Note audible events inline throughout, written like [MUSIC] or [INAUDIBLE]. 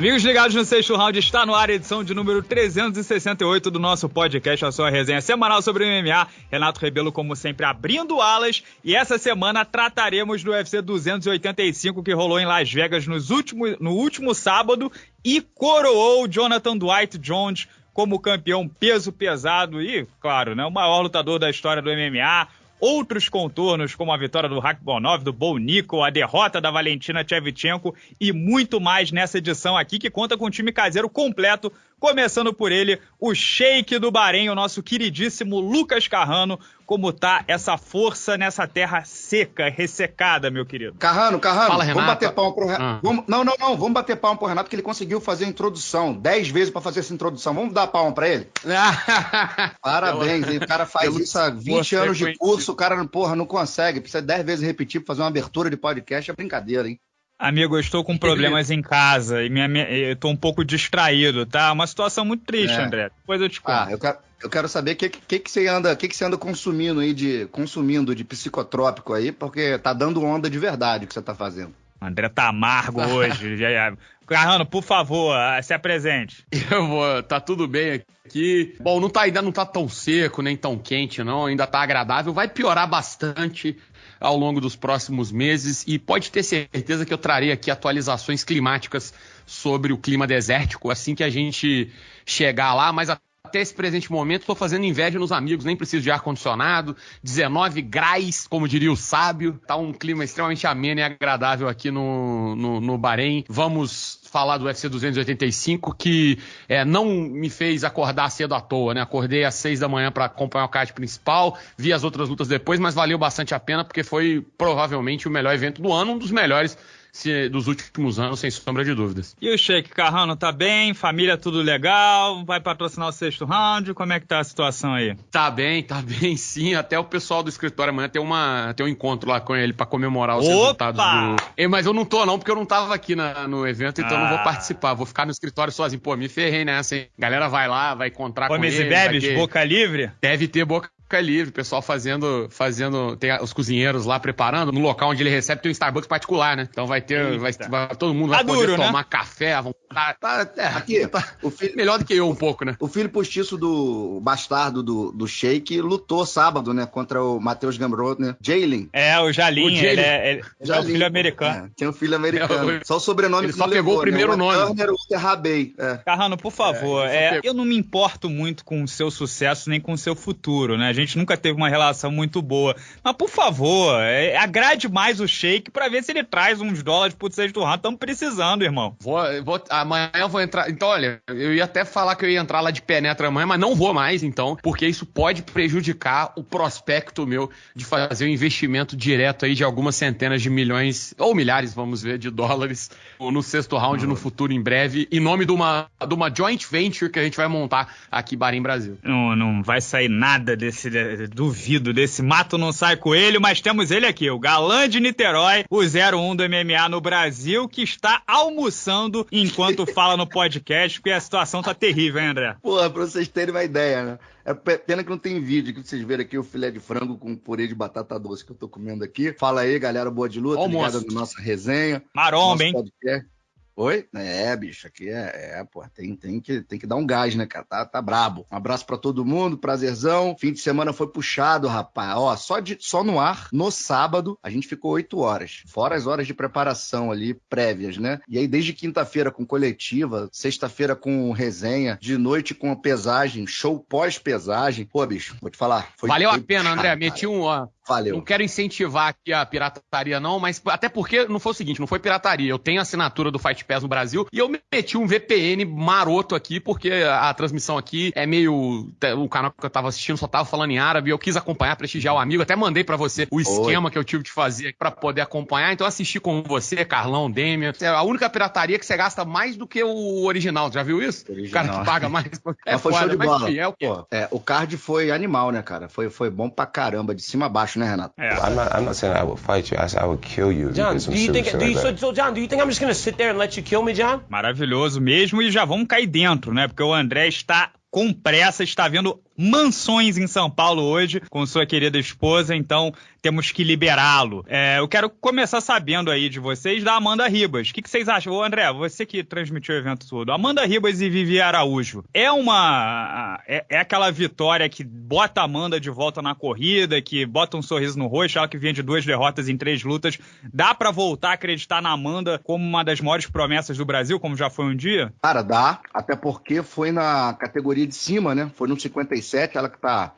Amigos ligados no sexto round, está no ar a edição de número 368 do nosso podcast, a sua resenha semanal sobre o MMA. Renato Rebelo, como sempre, abrindo alas. E essa semana trataremos do UFC 285 que rolou em Las Vegas nos últimos, no último sábado e coroou Jonathan Dwight Jones como campeão peso pesado e, claro, né, o maior lutador da história do MMA outros contornos, como a vitória do Rakhmonov, do Bo Nico, a derrota da Valentina Shevchenko e muito mais nessa edição aqui, que conta com um time caseiro completo Começando por ele, o Sheik do Bahrein, o nosso queridíssimo Lucas Carrano. Como tá essa força nessa terra seca, ressecada, meu querido? Carrano, Carrano, Fala, vamos bater palma pro Renato. Ah. Vamos... Não, não, não, vamos bater palma pro Renato, que ele conseguiu fazer a introdução. Dez vezes para fazer essa introdução. Vamos dar palma para ele? [LAUGHS] Parabéns, o cara faz isso há 20 anos de curso, o cara, porra, não consegue. Precisa dez vezes repetir pra fazer uma abertura de podcast, é brincadeira, hein? Amigo, eu estou com problemas em casa e minha, minha, eu estou um pouco distraído, tá? Uma situação muito triste, é. André. Depois eu te conto. Ah, eu quero, eu quero saber o que, que, que, você anda, que, que você anda consumindo aí de consumindo de psicotrópico aí, porque tá dando onda de verdade o que você tá fazendo. André tá amargo [LAUGHS] hoje. Carrano, por favor, se apresente. Eu vou, tá tudo bem aqui. Bom, não tá, ainda não tá tão seco, nem tão quente, não. Ainda tá agradável. Vai piorar bastante ao longo dos próximos meses e pode ter certeza que eu trarei aqui atualizações climáticas sobre o clima desértico assim que a gente chegar lá, mas até esse presente momento estou fazendo inveja nos amigos, nem preciso de ar-condicionado, 19 graus, como diria o sábio, tá um clima extremamente ameno e agradável aqui no, no, no Bahrein. Vamos falar do UFC 285, que é, não me fez acordar cedo à toa, né? Acordei às seis da manhã para acompanhar o card principal, vi as outras lutas depois, mas valeu bastante a pena, porque foi provavelmente o melhor evento do ano, um dos melhores se, dos últimos anos, sem sombra de dúvidas. E o Sheik Carrano tá bem? Família tudo legal? Vai patrocinar o sexto round? Como é que tá a situação aí? Tá bem, tá bem sim. Até o pessoal do escritório amanhã tem, uma, tem um encontro lá com ele para comemorar os Opa! resultados do. mas eu não tô, não, porque eu não tava aqui na, no evento, então ah. não vou ah. participar. Vou ficar no escritório sozinho. Pô, me ferrei nessa, hein? Galera vai lá, vai encontrar Comes com ele. Comes e bebes, ter... boca livre? Deve ter boca fica livre, o pessoal fazendo, fazendo, tem os cozinheiros lá preparando, no local onde ele recebe tem um Starbucks particular, né? Então vai ter, vai, vai, todo mundo vai tá poder duro, né? tomar né? café, vão tá, tá, é, aqui, [LAUGHS] tá, o filho, melhor do que eu um pouco, né? O filho postiço do bastardo do, do Sheik lutou sábado, né, contra o Matheus Gamrot, né? Jalen. É, o Jalim, o ele, é, ele é o filho americano. É, tem um filho americano. É, só o sobrenome ele que só pegou levou, o primeiro né? o nome. Turner Rabei. É. Carrano, por favor, é, é eu não me importo muito com o seu sucesso nem com o seu futuro, né? Gente nunca teve uma relação muito boa. Mas, por favor, é, agrade mais o Shake para ver se ele traz uns dólares pro sexto round. Estamos precisando, irmão. Vou, vou, amanhã eu vou entrar. Então, olha, eu ia até falar que eu ia entrar lá de penetra amanhã, mas não vou mais, então, porque isso pode prejudicar o prospecto meu de fazer um investimento direto aí de algumas centenas de milhões, ou milhares, vamos ver, de dólares no sexto round no futuro em breve, em nome de uma, de uma joint venture que a gente vai montar aqui em Brasil. Não, não vai sair nada desse. Duvido duvido desse mato não sai coelho, mas temos ele aqui, o galã de Niterói, o 01 do MMA no Brasil, que está almoçando enquanto [LAUGHS] fala no podcast, porque a situação tá terrível, hein, André? Porra, pra vocês terem uma ideia, né? É pena que não tem vídeo, que vocês verem aqui o filé de frango com purê de batata doce que eu tô comendo aqui. Fala aí, galera, boa de luta, Almoço. ligada na nossa resenha. Maromba, hein? Podcast. Oi? É, bicho, aqui é, é pô, tem, tem, que, tem que dar um gás, né, cara? Tá, tá brabo. Um abraço para todo mundo, prazerzão. Fim de semana foi puxado, rapaz. Ó, só, de, só no ar, no sábado, a gente ficou oito horas. Fora as horas de preparação ali, prévias, né? E aí, desde quinta-feira com coletiva, sexta-feira com resenha, de noite com a pesagem, show pós-pesagem. Pô, bicho, vou te falar. Valeu a pena, André. Meti um, ó, Valeu. Não quero incentivar aqui a pirataria, não, mas até porque não foi o seguinte, não foi pirataria. Eu tenho assinatura do Fight Pass no Brasil e eu meti um VPN maroto aqui, porque a transmissão aqui é meio. O canal que eu tava assistindo só tava falando em árabe. Eu quis acompanhar, prestigiar o amigo. Até mandei para você o esquema Oi. que eu tive de fazer para poder acompanhar. Então assisti com você, Carlão, Demian. É a única pirataria que você gasta mais do que o original. Já viu isso? Original. O cara que paga mais. É foi foda, show de bola. é o, é, o card foi animal, né, cara? Foi, foi bom pra caramba, de cima a baixo, né, Renato? É. I'm not. I'm not saying I would fight you. I, I would kill you. John, do you think? Do you, so, so, John, do you think I'm just gonna sit there and let you kill me, John? Maravilhoso mesmo e já vamos cair dentro, né? Porque o André está com pressa, está vendo mansões em São Paulo hoje com sua querida esposa, então temos que liberá-lo. É, eu quero começar sabendo aí de vocês da Amanda Ribas. O que, que vocês acham? Ô, André, você que transmitiu o evento todo. Amanda Ribas e Vivi Araújo. É uma. É, é, aquela vitória que bota a Amanda de volta na corrida, que bota um sorriso no rosto, ela que vinha de duas derrotas em três lutas. Dá para voltar a acreditar na Amanda como uma das maiores promessas do Brasil, como já foi um dia? Cara, dá. Até porque foi na categoria de cima, né? Foi no 57, ela que tá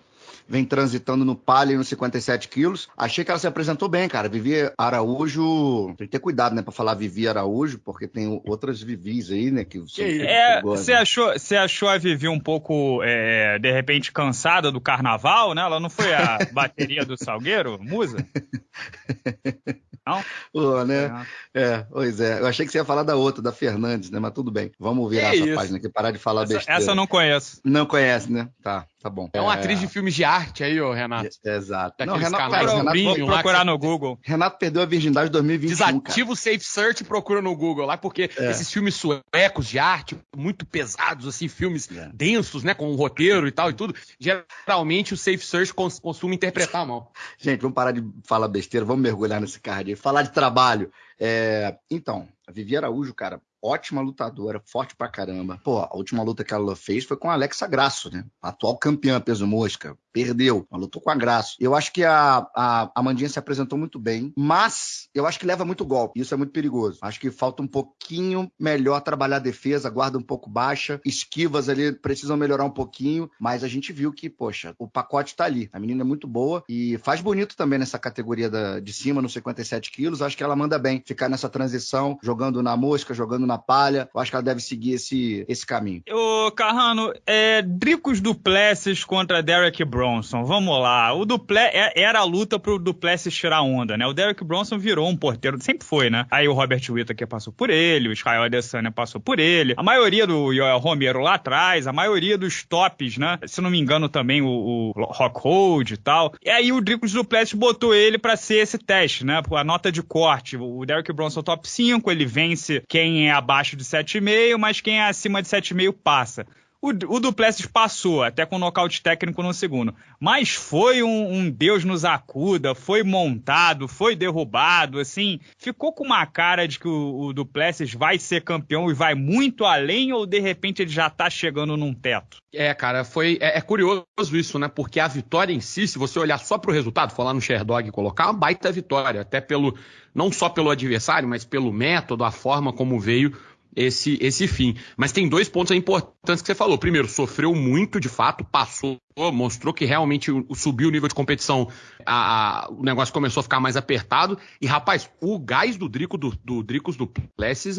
vem transitando no palio nos 57 quilos. Achei que ela se apresentou bem, cara. Vivi Araújo. Tem que ter cuidado, né, pra falar Vivi Araújo, porque tem outras Vivis aí, né? Que, é, você achou, você achou a Vivi um pouco, é, de repente, cansada do carnaval, né? Ela não foi a [LAUGHS] bateria do Salgueiro, Musa? [LAUGHS] Não? Pô, né? É. é. pois é. Eu achei que você ia falar da outra, da Fernandes, né? Mas tudo bem. Vamos virar que essa isso? página aqui, parar de falar essa, besteira. Essa eu não conheço. Não conhece, né? Tá. Tá bom. É uma é... atriz de filmes de arte aí, ô Renato. É, exato. não, Renato, canais Renato, vou procurar no Google. Renato perdeu a virgindade em 2021. Desativa o Safe Search e procura no Google lá, porque é. esses filmes suecos de arte, muito pesados, assim, filmes é. densos, né, com um roteiro e tal e tudo, geralmente o Safe Search cons costuma interpretar mal. Gente, vamos parar de falar besteira, vamos mergulhar nesse card aí. Falar de trabalho. É... Então, a Vivi Araújo, cara, ótima lutadora, forte pra caramba. Pô, a última luta que ela fez foi com a Alexa Grasso, né? atual campeã peso mosca. Perdeu, ela lutou com a Grasso. Eu acho que a, a, a Mandinha se apresentou muito bem, mas eu acho que leva muito golpe. Isso é muito perigoso. Acho que falta um pouquinho melhor trabalhar a defesa, guarda um pouco baixa, esquivas ali precisam melhorar um pouquinho, mas a gente viu que, poxa, o pacote tá ali. A menina é muito boa e faz bonito também nessa categoria da, de cima, nos 57 quilos. Acho que ela manda bem ficar nessa transição, jogando na mosca, jogando na palha. Eu acho que ela deve seguir esse, esse caminho. Ô, Carrano, é, Dricos Duplessis contra Derek Bronson. Vamos lá. O Duple é, era a luta pro Duplessis tirar onda, né? O Derek Bronson virou um porteiro, sempre foi, né? Aí o Robert Whittaker passou por ele, o Israel Adesanya passou por ele. A maioria do Yoel Romero lá atrás, a maioria dos tops, né? Se não me engano também o, o Rockhold e tal. E aí o Dricos Duplessis botou ele para ser esse teste, né? A nota de corte. O Derek Bronson top 5, ele vence quem é abaixo de 7,5, mas quem é acima de 7,5 passa. O, o Duplessis passou, até com nocaute técnico no segundo. Mas foi um, um, Deus nos acuda, foi montado, foi derrubado, assim. Ficou com uma cara de que o, o Duplessis vai ser campeão e vai muito além, ou de repente ele já tá chegando num teto? É, cara, foi. É, é curioso isso, né? Porque a vitória em si, se você olhar só pro resultado, falar no Sherdog e colocar, é uma baita vitória. Até pelo. Não só pelo adversário, mas pelo método, a forma como veio esse, esse fim. Mas tem dois pontos importantes que você falou. Primeiro, sofreu muito, de fato, passou, mostrou que realmente subiu o nível de competição, a, a, o negócio começou a ficar mais apertado. E, rapaz, o gás do Drico do, do Dricos do Plessis,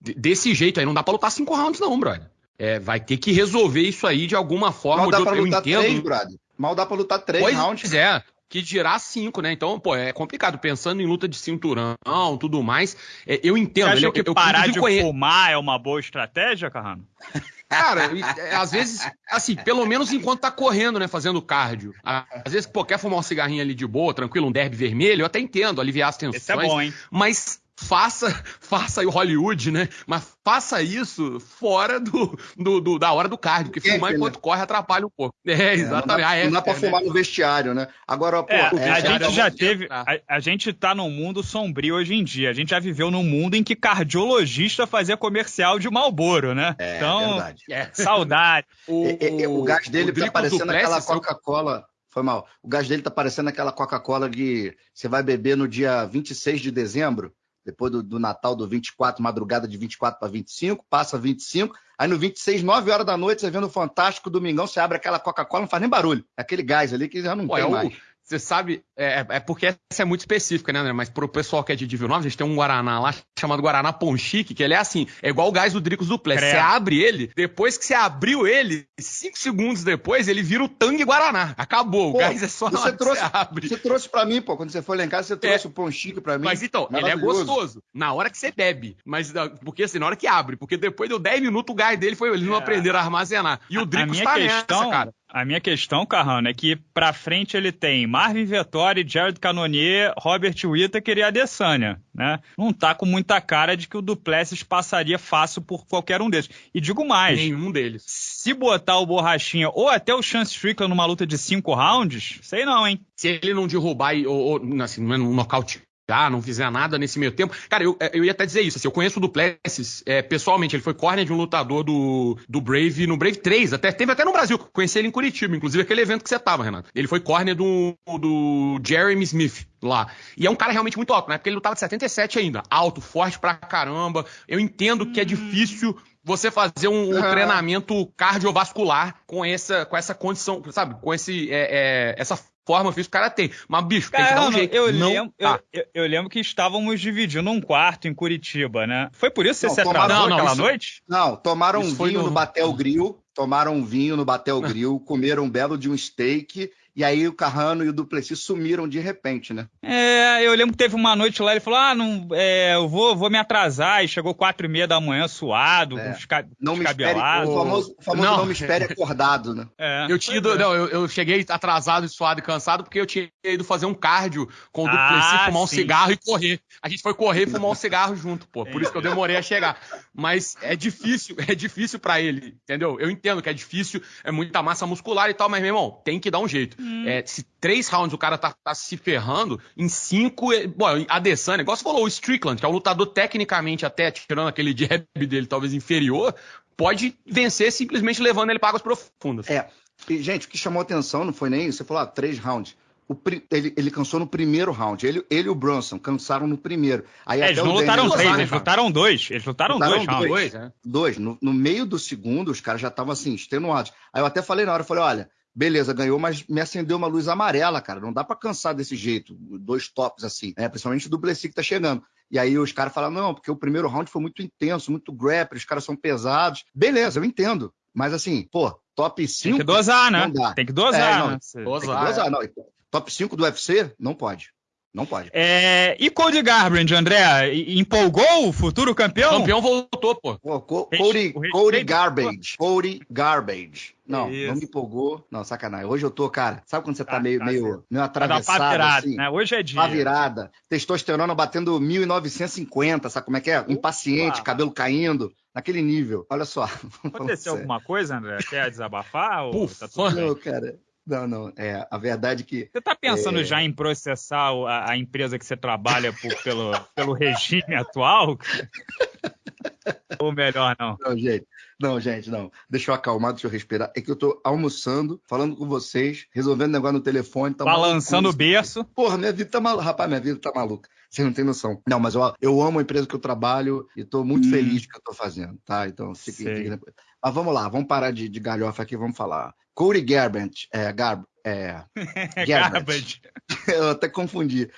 desse jeito aí, não dá pra lutar cinco rounds, não, brother. É, vai ter que resolver isso aí de alguma forma. Mal dá pra eu lutar entendo. três, brother. Mal dá pra lutar três pois rounds. é que dirá cinco, né? Então, pô, é complicado. Pensando em luta de cinturão, tudo mais, é, eu entendo. Você acha que eu, parar de conhe... fumar é uma boa estratégia, Carrano? Cara, é, às vezes, assim, pelo menos enquanto tá correndo, né, fazendo cardio. Às vezes, pô, quer fumar um cigarrinho ali de boa, tranquilo, um derby vermelho, eu até entendo, aliviar as tensões. Esse é bom, hein? Mas faça, faça aí o Hollywood, né? Mas faça isso fora do, do, do da hora do cardio, porque fumar é, enquanto né? corre atrapalha um pouco. É, exatamente. É, não dá, não dá pra fumar né? no vestiário, né? Agora, pô, é, a gente já teve. A, a, gente tá num mundo sombrio hoje em dia. A gente já viveu num mundo em que cardiologista fazia comercial de Malboro, né? É, então, verdade. É, saudade. [LAUGHS] o, o, o, gás dele o tá parecendo aquela Coca-Cola. Foi mal. O gás dele tá parecendo aquela Coca-Cola que você vai beber no dia 26 de dezembro depois do, do, Natal do 24, madrugada de 24 para 25, passa 25, aí no 26, 9 horas da noite, você vendo o Fantástico, Domingão, você abre aquela Coca-Cola, não faz nem barulho. É aquele gás ali que já não Pô, tem é mais. O você sabe, é, é, porque essa é muito específica, né, André? Mas pro pessoal que é de Divil 9, a gente tem um Guaraná lá chamado Guaraná Ponchique, que ele é assim, é igual o gás do Dricos Duplessis. Você abre ele, depois que você abriu ele, cinco segundos depois, ele vira o Tangue Guaraná. Acabou, pô, o gás é só você trouxe, você abre. Você trouxe pra mim, pô, quando você foi lá em casa, você trouxe é, o Ponchique pra mim. Mas então, ele é gostoso na hora que você bebe, mas ah, porque assim, na hora que abre, porque depois deu 10 minutos o gás dele foi, eles não é. aprenderam a armazenar. E o Dricos tá questão... nessa, cara A minha questão, Carrano, é que pra frente ele tem Marvin Vettori, Jared Cannonier, Robert Whittaker e Adesanya, né? Não tá com muita cara de que o Duplessis passaria fácil por qualquer um desses. E digo mais, Nenhum deles. se botar o Borrachinha ou até o Chance Strickland numa luta de cinco rounds, sei não, hein? Se ele não derrubar ou, ou assim, não nocautear, não fizer nada nesse meio tempo. Cara, eu, eu ia até dizer isso. Assim, eu conheço o Duplessis é, pessoalmente. Ele foi corner de um lutador do, do Brave no Brave 3. Até, teve até no Brasil. Conheci ele em Curitiba, inclusive aquele evento que você tava, Renato. Ele foi corner do, do Jeremy Smith lá. E é um cara realmente muito alto, né? Porque ele lutava de 77 ainda. Alto, forte pra caramba. Eu entendo que é difícil você fazer um, um Ah. treinamento cardiovascular com essa, com essa condição, sabe? Com esse, é, é, essa forma física o cara tem. Mas, bicho, tem que dar um jeito. eu, não lembro, tá. eu, eu- eu lembro que estávamos dividindo um quarto em Curitiba, né? Foi por isso que Não, você se atrasou Não, não, aquela isso- noite? Não, tomaram Isso um vinho no- no Batel Grill, tomaram um vinho no Batel [LAUGHS] Grill, comeram um belo de um steak, e aí o Carrano e o Duplessis sumiram de repente, né? É, eu lembro que teve uma noite lá, ele falou, ah, não, é, eu vou, vou me atrasar, e chegou quatro e meia da manhã, suado, É. Não me espere, o famoso, o famoso Não. não. me espere acordado, né? É, Eu tinha ido, é. não, eu, eu cheguei atrasado, suado e cansado, porque eu tinha ido fazer um cardio com o Ah, Duplessis, fumar um sim. cigarro e correr. A gente foi correr e fumar um cigarro junto, pô. Por isso que eu demorei a chegar. Mas é difícil, é difícil pra ele, entendeu? Eu entendo que é difícil, é muita massa muscular e tal, mas, meu irmão, tem que dar um jeito. É, se três rounds o cara tá, tá se ferrando, em cinco, é- bom, a Adesanya, igual você falou, o Strickland, que é um lutador tecnicamente até, tirando aquele jab dele talvez inferior, pode vencer simplesmente levando ele para águas profundas. É. E, gente, o que chamou atenção não foi nem isso. Você falou, ah, três rounds. O pri- ele, ele cansou no primeiro round. Ele, ele e o Brunson cansaram no primeiro. Aí É, até eles não lutaram três, né, eles cara? lutaram dois. Eles lutaram, Lutaram dois rounds. dois. né? Dois. No, no meio do segundo, os caras já estavam assim, extenuados. Aí eu até falei na hora, eu falei, olha, beleza, ganhou, mas me acendeu uma luz amarela, cara. Não dá pra cansar desse jeito, dois tops assim, né? Principalmente o Duplessis que tá chegando. E aí os caras falaram, não, porque o primeiro round foi muito intenso, muito grappling, os caras são pesados. Beleza, eu entendo. Mas assim, pô, top Tem 5. que dosar, né? Não dá. Tem que dosar, É, não, né? Tem que Dosar, dosar, não. Top 5 do UFC? Não pode. Não pode. É, e Cody Garbrandt, André, empolgou o futuro campeão? O campeão voltou, pô. Pô, Co- Cody, Cody Garbage. Cody Garbage. Não, Isso. não me empolgou. Não, sacanagem. Hoje eu tô, cara. Sabe quando você tá, Tá, meio, tá meio, meio uma atravessado, virada, assim? né? Hoje é dia. Uma virada. Testosterona batendo 1950, sabe como é que é? Impaciente, Opa. cabelo caindo. Naquele nível. Olha só. [LAUGHS] Aconteceu alguma coisa, André? Quer desabafar? ou Puf, tá tudo bem? Não, cara. Não, não. É, a verdade é que Você tá pensando É. já em processar a, a empresa que você trabalha por- pelo, [LAUGHS] pelo regime atual? [LAUGHS] Ou melhor, não? Não, gente. Não, gente, não. Deixa eu acalmar, deixa eu respirar. É que eu tô almoçando, falando com vocês, resolvendo negócio no telefone. Tá Balançando o berço. Porra, minha vida tá maluca. Rapaz, minha vida tá maluca. Você não tem noção. Não, mas eu, eu amo a empresa que eu trabalho e tô muito Hum. feliz que eu tô fazendo, tá? Então, fique, fique. Mas vamos lá, vamos parar de, de galhofa aqui, vamos falar. Cody Garbrandt, é, Garb, é. [LAUGHS] Garbage. [LAUGHS] eu até confundi.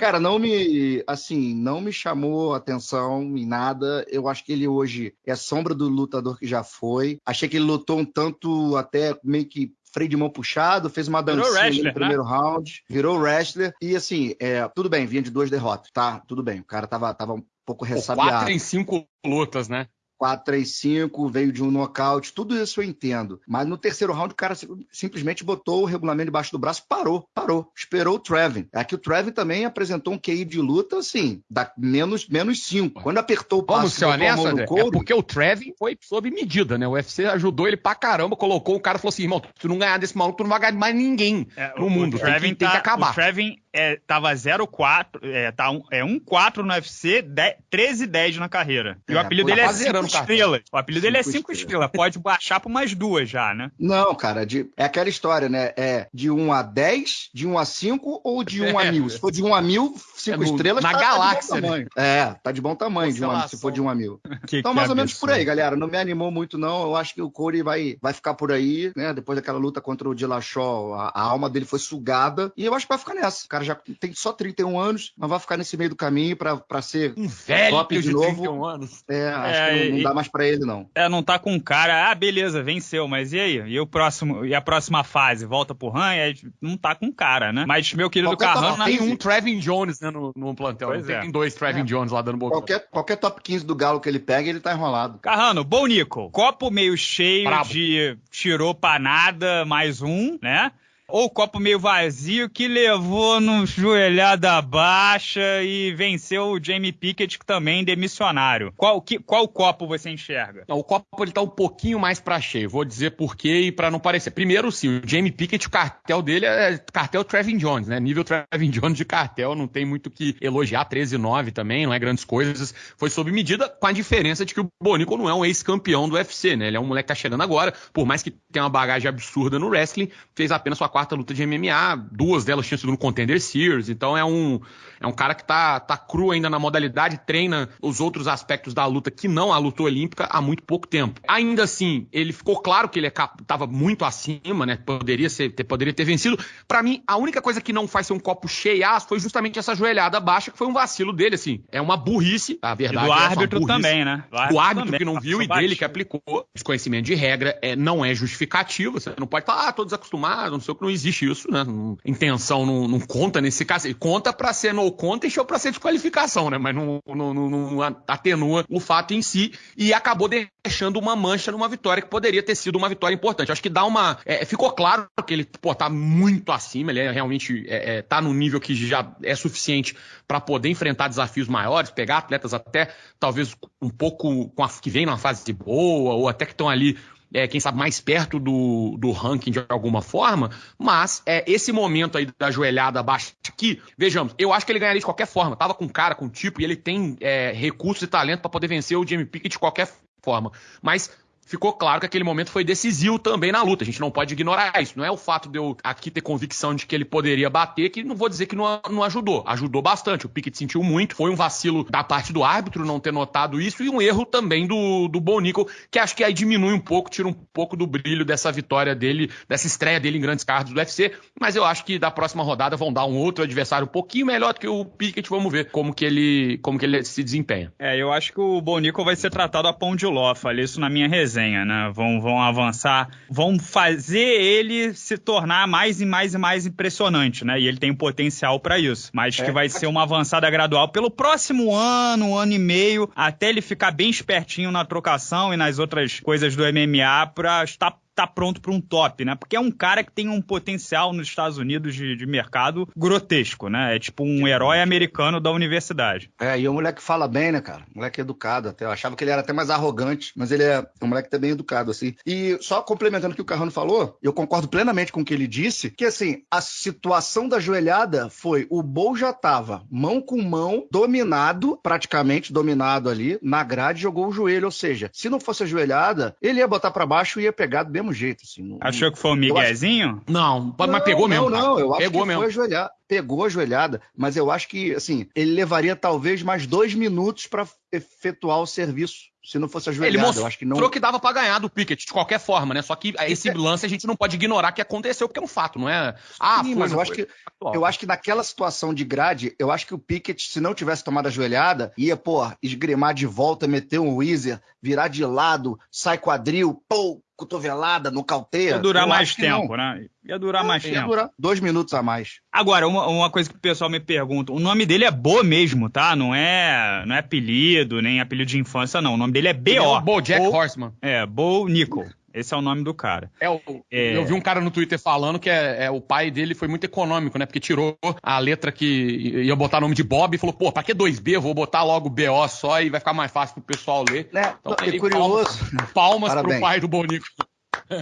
Cara, não me, assim, não me chamou atenção em nada. Eu acho que ele hoje é sombra do lutador que já foi. Achei que ele lutou um tanto até meio que freio de mão puxado, fez uma dancinha wrestler, né? no primeiro round, virou wrestler. E assim, é, tudo bem, vinha de duas derrotas, tá? Tudo bem. O cara tava, tava um pouco ressabiado. quatro em cinco lutas, né? 4, 3, 5, veio de um nocaute, tudo isso eu entendo. Mas no terceiro round, o cara sim- simplesmente botou o regulamento debaixo do braço, parou, parou, esperou o Trevin. Aqui o Trevin também apresentou um QI de luta, assim, da menos, menos 5. Quando apertou o Vamos passo, ser honestos, mão no André? É couro, porque o Trevin foi sob medida, né? O UFC ajudou ele pra caramba, colocou o cara e falou assim: irmão, se tu não ganhar desse maluco, tu não vai ganhar mais ninguém É, no mundo. O Tem que, Trevin, tem que tá, acabar. O Trevin é, tava 0-4, é, tá um, é 1-4 no UFC, 13-10 na carreira. E o É, apelido pô, dele tá é 5 zerando o cartão. estrelas. O apelido dele é Cinco 5 estrelas. estrelas. Pode baixar por mais duas já, né? Não, cara, de- é aquela história, né? É de 1 a 10, de 1 a 5 ou de 1 a É. 1000? Se for de 1 a 1000, 5 É estrelas, na tá, galáxia, tá de bom tamanho. É, tá de bom tamanho de 1 a, se for de 1 a 1000. [LAUGHS] Que, Então, que mais ou menos por aí, galera. Não me animou muito, não. Eu acho que o Corey vai, vai ficar por aí, né? Depois daquela luta contra o Dillashaw, a, a alma dele foi sugada. E eu acho que vai ficar nessa. O cara cara já tem só 31 anos, mas vai ficar nesse meio do caminho pra, pra ser Um velho top de, de novo. 31 anos. É, acho É, que não, não dá mais pra ele, não. É, não tá com cara. Ah, beleza, venceu, mas e aí? E o próximo, e a próxima fase? Volta pro RAM? É, não tá com cara, né? Mas meu querido Qualquer Carrano, top Tem um Trevin Jones né, no, no plantel. Pois não é. tem dois Trevin É. Jones lá dando boca. Qualquer, qualquer top 15 do Galo que ele pega, ele tá enrolado. Carrano, bom Nico. Copo meio cheio Brabo. de tirou pra nada, mais um, né? Ou copo meio vazio que levou no joelhada baixa e venceu o Jamie Pickett, que também é demissionário. Qual, que, qual copo você enxerga? Não, O copo ele tá um pouquinho mais pra cheio. Vou dizer por quê e pra não parecer. Primeiro, sim, o Jamie Pickett, o cartel dele é cartel Trevin Jones, né? Nível Trevin Jones de cartel, não tem muito que elogiar. 13-9 também, não é grandes coisas. Foi sob medida, com a diferença de que o Bonico não é um ex-campeão do UFC, né? Ele é um moleque que tá chegando agora, por mais que tenha uma bagagem absurda no wrestling, fez apenas sua quarta luta de MMA, duas delas tinham sido no Contender Series, então é um, é um cara que tá, tá cru ainda na modalidade, treina os outros aspectos da luta que não a luta olímpica há muito pouco tempo. Ainda assim, ele ficou claro que ele é cap- tava muito acima, né? Poderia, ser, ter, poderia ter vencido. Pra mim, a única coisa que não faz ser um copo cheiaço foi justamente essa joelhada baixa, que foi um vacilo dele, assim. É uma burrice, a E verdade do é árbitro também, né? o árbitro também, que não viu e dele que aplicou. Desconhecimento de regra é, não é justificativo. Você não pode falar, ah, tô desacostumado, não sei o que, não existe isso, né? Intenção não, não conta nesse caso. Ele conta pra ser no contest ou pra ser desqualificação, né? Mas não, não, não- não atenua o fato em si e acabou deixando uma mancha numa vitória que poderia ter sido uma vitória importante. Acho que dá uma. é, ficou claro que ele, pô, tá muito acima, ele é realmente é, é, tá no nível que já é suficiente pra poder enfrentar desafios maiores, pegar atletas até talvez um pouco a, que vem numa fase boa, ou até que estão ali, é, quem sabe, mais perto do, do ranking de alguma forma, mas é, esse momento aí da joelhada baixa aqui, vejamos, eu acho que ele ganharia de qualquer forma, tava com cara, com tipo, e ele tem é, recursos e talento pra poder vencer o Jamie Pickett de qualquer forma, mas ficou claro que aquele momento foi decisivo também na luta. A gente não pode ignorar isso. Não é o fato de eu aqui ter convicção de que ele poderia bater, que não vou dizer que não, não ajudou. Ajudou bastante. O Pickett sentiu muito. Foi um vacilo da parte do árbitro não ter notado isso e um erro também do, do Bonico, que acho que aí diminui um pouco, tira um pouco do brilho dessa vitória dele, dessa estreia dele em grandes cards do UFC. Mas eu acho que da próxima rodada vão dar um outro adversário um pouquinho melhor do que o Pickett. Vamos ver como que ele, como que ele se desempenha. É, eu acho que o Bonico vai ser tratado a pão de ló, falei isso na minha resenha, né? Vão, vão avançar, vão fazer ele se tornar mais e mais e mais impressionante, né? E ele tem um potencial pra isso. Mas que É. vai ser uma avançada gradual pelo próximo ano, um ano e meio, até ele ficar bem espertinho na trocação e nas outras coisas do MMA pra estar tá pronto para um top, né? Porque é um cara que tem um potencial nos Estados Unidos de, de mercado grotesco, né? É tipo um herói americano da universidade. É, e o moleque fala bem, né, cara? O moleque é educado até. Eu achava que ele era até mais arrogante, mas ele é um moleque que bem educado, assim. E só complementando o que o Carrano falou, eu concordo plenamente com o que ele disse, que assim, a situação da joelhada foi o Bol já tava mão com mão, dominado, praticamente dominado ali, na grade, jogou o joelho. Ou seja, se não fosse a joelhada, ele ia botar pra baixo e ia pegar do jeito, assim. Não- Achou que foi o Eu acho- Miguezinho? Não, mas pegou mesmo. Não, não, eu acho pegou que mesmo. foi ajoelhada. Pegou a joelhada, mas eu acho que, assim, ele levaria talvez mais dois minutos pra efetuar o serviço. Se não fosse Ele ajoelhada, mostrou eu acho que não. que dava pra ganhar do Pickett, de qualquer forma, né? Só que esse lance a gente não pode ignorar que aconteceu, porque é um fato, não é? Ah, Sim, foi, mas não eu acho que eu acho que naquela situação de grade, eu acho que o Pickett, se não tivesse tomado a joelhada, ia, pô, esgrimar de volta, meter um Weezer, virar de lado, sai quadril, pô, cotovelada, nocauteia. Ia durar mais tempo, né? Ia durar mais Ia tempo. durar dois minutos a mais. Agora, uma, uma coisa que o pessoal me pergunta, o nome dele é Bo mesmo, tá? Não é, não é apelido, nem apelido de infância, não. O nome dele é Ele é B.O. Bo- Horseman. É, Bo Nickel. Esse é o nome do cara. É, o- É. Eu vi um cara no Twitter falando que é, é, o pai dele foi muito econômico, né? Porque tirou a letra que ia botar o nome de Bob e falou, pô, pra que 2B? Eu vou botar logo BO só e vai ficar mais fácil pro pessoal ler. Né? Então, e curioso. Palmas Parabéns. pro pai do Bonico.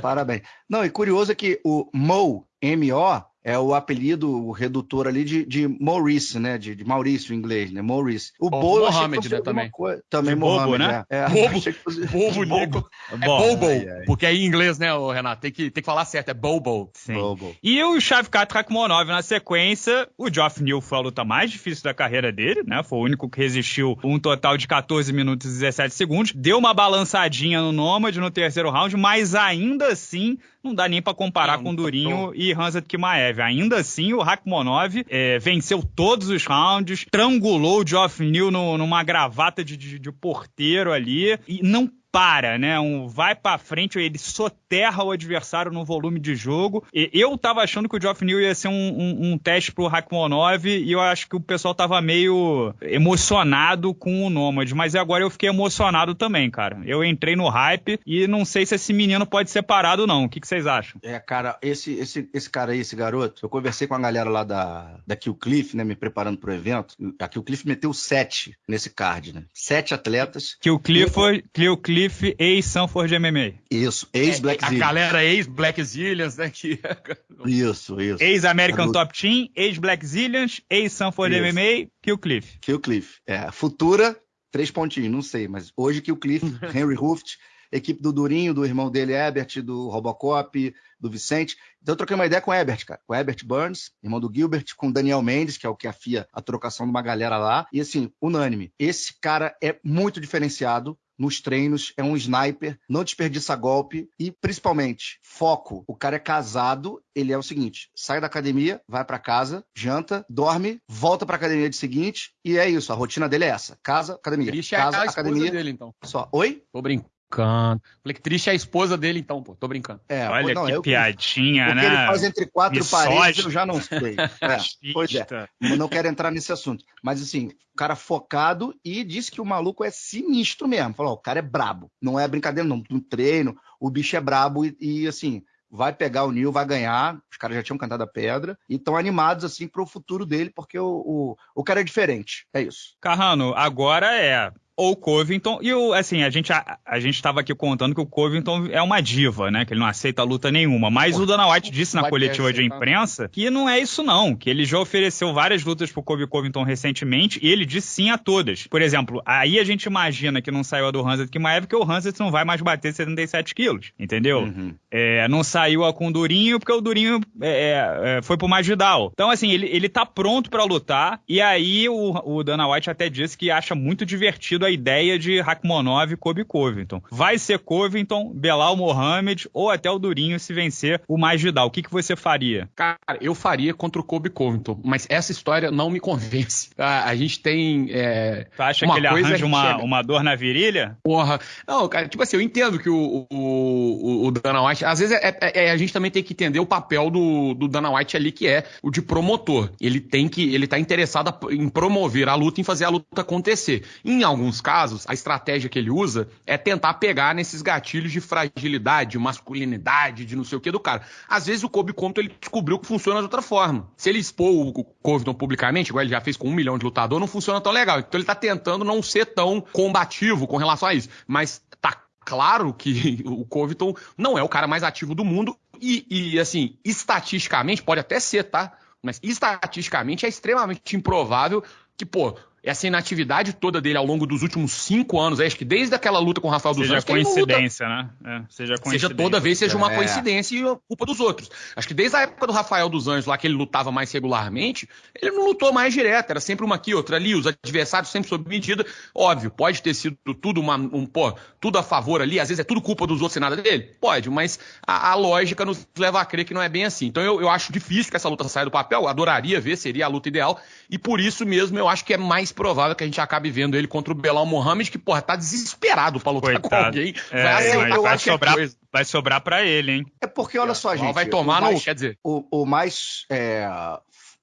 Parabéns. Não, e curioso é que o Mo, M-O, é o apelido, o redutor ali de, de Maurice, né? De, de Maurício em inglês, né? Maurice. O Ou Bo, eu achei que Mohamed, né, também. coisa- Também De bobo, Mohamed, né? É. É, [LAUGHS] Bobo. fosse- Bobo Nico. É Bom, Bobo, ai, ai. porque é em inglês, né, Renato? Tem que, tem que falar certo, é Bobo. Sim. Bobo. E o Shavkat Rakhmonov na sequência, o Geoff Neal foi a luta mais difícil da carreira dele, né? Foi o único que resistiu um total de 14 minutos e 17 segundos. Deu uma balançadinha no Nomad no terceiro round, mas ainda assim não dá nem para comparar Não, com Durinho tô. e Hanzat Kimaev. Ainda assim, o Rakhmonov é, venceu todos os rounds, trangulou o Geoff Neal no- numa gravata de, de- de porteiro ali e não para, né? Um vai pra frente, ele soterra o adversário no volume de jogo. E eu tava achando que o Geoff Neal ia ser um, um- um teste pro Rakhmonov e eu acho que o pessoal tava meio emocionado com o Nômade, mas agora eu fiquei emocionado também, cara. Eu entrei no hype e não sei se esse menino pode ser parado não. O que, que vocês acham? É, cara, esse, esse, esse cara aí, esse garoto, eu conversei com a galera lá da, da Kill Cliff, né, me preparando pro evento. A Kill Cliff meteu sete nesse card, né? Sete atletas. O Clifford, que o Cliff ex-Sanford MMA. Isso, ex-Black É, a galera ex-Black Zillions, né? Que... [LAUGHS] Isso, isso. Ex-American. Top Team, ex-Black Zillions, ex-Sanford. MMA, que o Cliff. Kill Cliff. É, futura, três pontinhos, não sei, mas hoje Kill Cliff, [LAUGHS] Henry Ruft, equipe do Durinho, do irmão dele, Ebert, do Robocop, do Vicente. Então eu troquei uma ideia com o Ebert, cara. Com o Ebert Burns, irmão do Gilbert, com o Daniel Mendes, que é o que afia a trocação de uma galera lá. E assim, unânime. Esse cara é muito diferenciado nos treinos, é um sniper, não desperdiça golpe e, principalmente, foco. O cara é casado, ele é o seguinte: sai da academia, vai pra casa, janta, dorme, volta pra academia de seguinte, e é isso. A rotina dele é essa: casa, academia. É casa, a esposa academia. dele, então. Só. Oi? Tô brincando. Falei que triste é a esposa dele, então, pô. Tô brincando. É, Olha não, que eu- piadinha, O que né? ele faz entre quatro Misógino. paredes, eu já não sei. [LAUGHS] É, pois é. Eu não quero entrar nesse assunto. Mas assim, o cara focado e disse que o maluco é sinistro mesmo. Falou, ó, o cara é brabo. Não é brincadeira, não. No treino, o bicho é brabo e, e, assim, vai pegar o Nil, vai ganhar. Os caras já tinham cantado a pedra e estão animados, assim, pro futuro dele, porque o, o, o cara é diferente. É isso. Carrano, agora é ou Covington, e o, assim, a gente, a, a gente tava aqui contando que o Covington é uma diva, né, que ele não aceita luta nenhuma, mas o Dana White disse na coletiva de imprensa que não é isso não, que ele já ofereceu várias lutas pro Kobe Covington recentemente, e ele disse sim a todas. Por exemplo, aí a gente imagina que não saiu a do Hanset Kimaev, que o Hanset não vai mais bater 77 quilos, entendeu? Uhum. É, não saiu a com o Durinho, porque o Durinho é, é, foi pro Masvidal. Então, assim, ele, ele tá pronto pra lutar. E aí o, o Dana White até disse que acha muito divertido a ideia de Rakhmonov e Kobe Covington. Vai ser Covington, Belal Mohamed ou até o Durinho se vencer o Masvidal. O que, que você faria? Cara, eu faria contra o Kobe Covington, mas essa história não me convence. [LAUGHS] A, a gente tem. É, Tu acha que ele arranja uma, que- uma dor na virilha? Porra. Não, cara, tipo assim, eu entendo que o, o, o, Dana White. Às vezes é, é- é- a gente também tem que entender o papel do, do Dana White ali, que é o de promotor. Ele tem que. Ele tá interessado a- em promover a luta, em fazer a luta acontecer. Em alguns casos, a estratégia que ele usa é tentar pegar nesses gatilhos de fragilidade, de masculinidade, de não sei o que do cara. Às vezes o Kobe Compton ele descobriu que funciona de outra forma. Se ele expor o Covington publicamente, igual ele já fez com um milhão de lutador, não funciona tão legal. Então ele tá tentando não ser tão combativo com relação a isso. Mas tá claro que [LAUGHS] o Covington não é o cara mais ativo do mundo e, e, assim, estatisticamente, pode até ser, tá? Mas estatisticamente é extremamente improvável que, pô, essa inatividade toda dele ao longo dos últimos cinco anos, acho que desde aquela luta com o Rafael dos Seja Anjos, que ele não luta coincidência, né? É, seja coincidência. Seja toda vez seja uma É. coincidência e culpa dos outros. Acho que desde a época do Rafael dos Anjos, lá que ele lutava mais regularmente, ele não lutou mais direto, era sempre uma aqui, outra ali, os adversários sempre sob medida. Óbvio, pode ter sido tudo uma, um, pô, tudo a favor ali, às vezes é tudo culpa dos outros e nada dele? Pode, mas a, a lógica nos leva a crer que não é bem assim. Então eu, eu acho difícil que essa luta saia do papel, adoraria ver, seria a luta ideal, e por isso mesmo eu acho que é mais provável que a gente acabe vendo ele contra o Belal Mohamed, que, porra, tá desesperado pra lutar com Coitado. alguém. É, vai aceitar vai qualquer sobrar, coisa. vai sobrar pra ele, hein? É porque, olha só, gente. vai tomar o mais, no. Quer dizer, o, o mais é,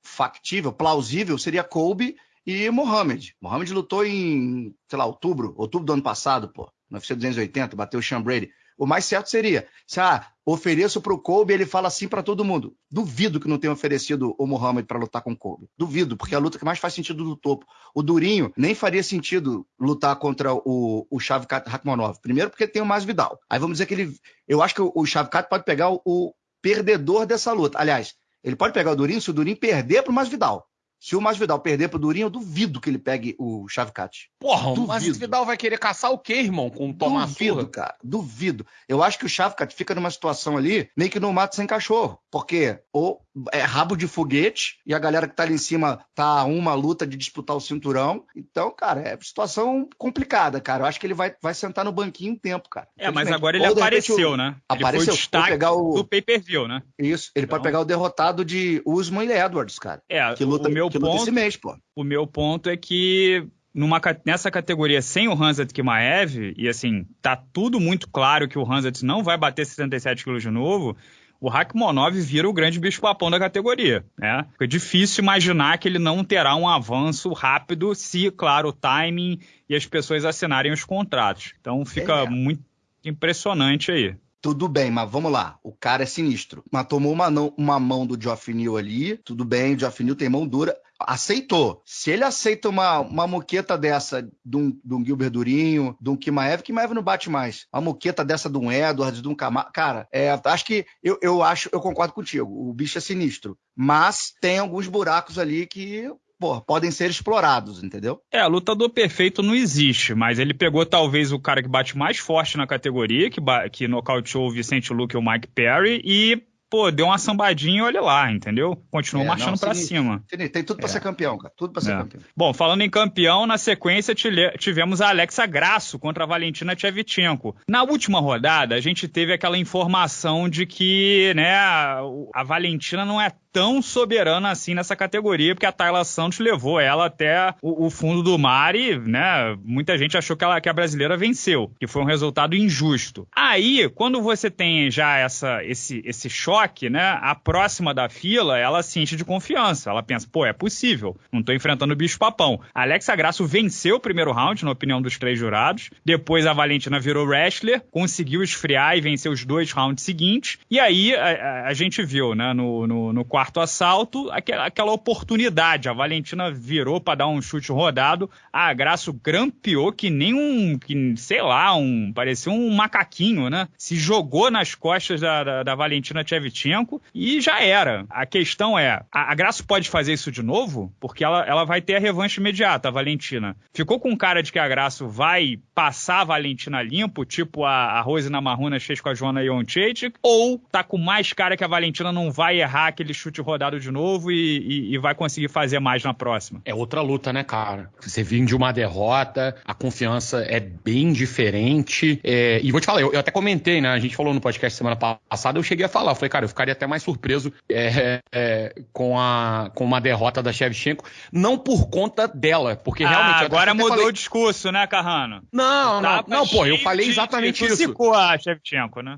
factível, plausível, seria Kobe e Mohamed. Mohamed lutou em, sei lá, outubro, outubro do ano passado, pô, no UFC 280, bateu o Sean Brady. O mais certo seria, se ah, ofereço pro Kobe, ele fala assim pra todo mundo. Duvido que não tenha oferecido o Mohamed pra lutar com o Kobe. Duvido, porque é a luta que mais faz sentido do topo. O Durinho nem faria sentido lutar contra o, o Shavkat Rakhmonov. Primeiro porque tem o Masvidal. Aí vamos dizer que ele... Eu acho que o, o Shavkat pode pegar o, o perdedor dessa luta. Aliás, ele pode pegar o Durinho se o Durinho perder pro Masvidal. Se o Masvidal perder pro Durinho, eu duvido que ele pegue o Shavkat. porra, Duvido. mas o Vidal vai querer caçar o quê, irmão? Com tomar duvido, surra? cara. Duvido. Eu acho que o Shavkat fica numa situação ali meio que no mato sem cachorro. Porque ou é rabo de foguete e a galera que tá ali em cima tá uma luta de disputar o cinturão. Então, cara, é situação complicada, cara. Eu acho que ele vai, vai sentar no banquinho um tempo, cara. É, mas agora ele Ou, apareceu, repente, né? Apareceu. Ele foi o destaque pegar o... do pay-per-view, né? Isso, ele Então- pode pegar o derrotado de Usman e Edwards, cara. É, Que luta, o meu que luta ponto esse mês, pô. o meu ponto é que numa, nessa categoria sem o Hanzat Kimaev, e assim, tá tudo muito claro que o Hanzat não vai bater 77 quilos de novo, o Rakhmonov vira o grande bicho-papão da categoria, né? Fica difícil imaginar que ele não terá um avanço rápido se, claro, o timing e as pessoas assinarem os contratos. Então fica É. muito impressionante aí. Tudo bem, mas vamos lá. O cara é sinistro. Mas tomou uma, não- uma mão do Geoff Neal ali. Tudo bem, o Geoff Neal tem mão dura. Aceitou. Se ele aceita uma, uma moqueta dessa de um, de um Gilbert Durinho, de um Kimaev, Kimaev não bate mais. Uma moqueta dessa de um Edwards, de um Camargo. Cara, é, acho que eu, eu acho, eu concordo contigo. O bicho é sinistro. Mas tem alguns buracos ali que, pô, podem ser explorados, entendeu? É, lutador perfeito não existe, mas ele pegou talvez o cara que bate mais forte na categoria, que, que nocauteou o Vicente Luque e o Mike Perry, e, pô, deu uma sambadinha e olha lá, entendeu? Continuou É, marchando sinistro. cima. Tem, tem tudo pra É. ser campeão, cara. Tudo pra ser É. campeão. Bom, falando em campeão, na sequência tivemos a Alexa Grasso contra a Valentina Tchevchenko. Na última rodada, a gente teve aquela informação de que, né, a a Valentina não é tão soberana assim nessa categoria, porque a Tayla Santos levou ela até o, o fundo do mar e, né, muita gente achou que, ela, que a brasileira venceu, que foi um resultado injusto. Aí, quando você tem já essa, esse, esse choque, né, a próxima da fila, ela se enche de confiança. Ela pensa, pô, é possível, não tô enfrentando o bicho papão. A Alexa Grasso venceu o primeiro round, na opinião dos três jurados. Depois a Valentina virou wrestler, conseguiu esfriar e vencer os dois rounds seguintes. E aí a, a- gente viu, né, no, no, no quarto assalto, aquela, aquela oportunidade. A Valentina virou pra dar um chute rodado, a Grasso grampeou que nem um, que, sei lá, um, parecia um macaquinho, né? Se jogou nas costas da, da, da Valentina Tchevchenko e já era. A questão é, a, a Grasso pode fazer isso de novo? Porque ela, ela vai ter a revanche imediata, a Valentina. Ficou com cara de que a Grasso vai passar a Valentina limpo, tipo a, a Rose Namarrunas fez com a Joana Joncheitic, ou tá com mais cara que a Valentina não vai errar aquele chute rodado de novo e, e- e vai conseguir fazer mais na próxima? É outra luta, né, cara? Você vir de uma derrota, a confiança é bem diferente. é, e vou te falar, eu, eu até comentei, né? A gente falou no podcast semana passada, eu cheguei a falar. Falei, cara, eu ficaria até mais surpreso é, é, com, a, com uma derrota da Shevchenko. Não por conta dela, porque realmente. ah, eu agora mudou falei- o discurso, né, Carrano? Não, não, não, pô, eu falei de- exatamente de- isso. Zicou a Shevchenko, né?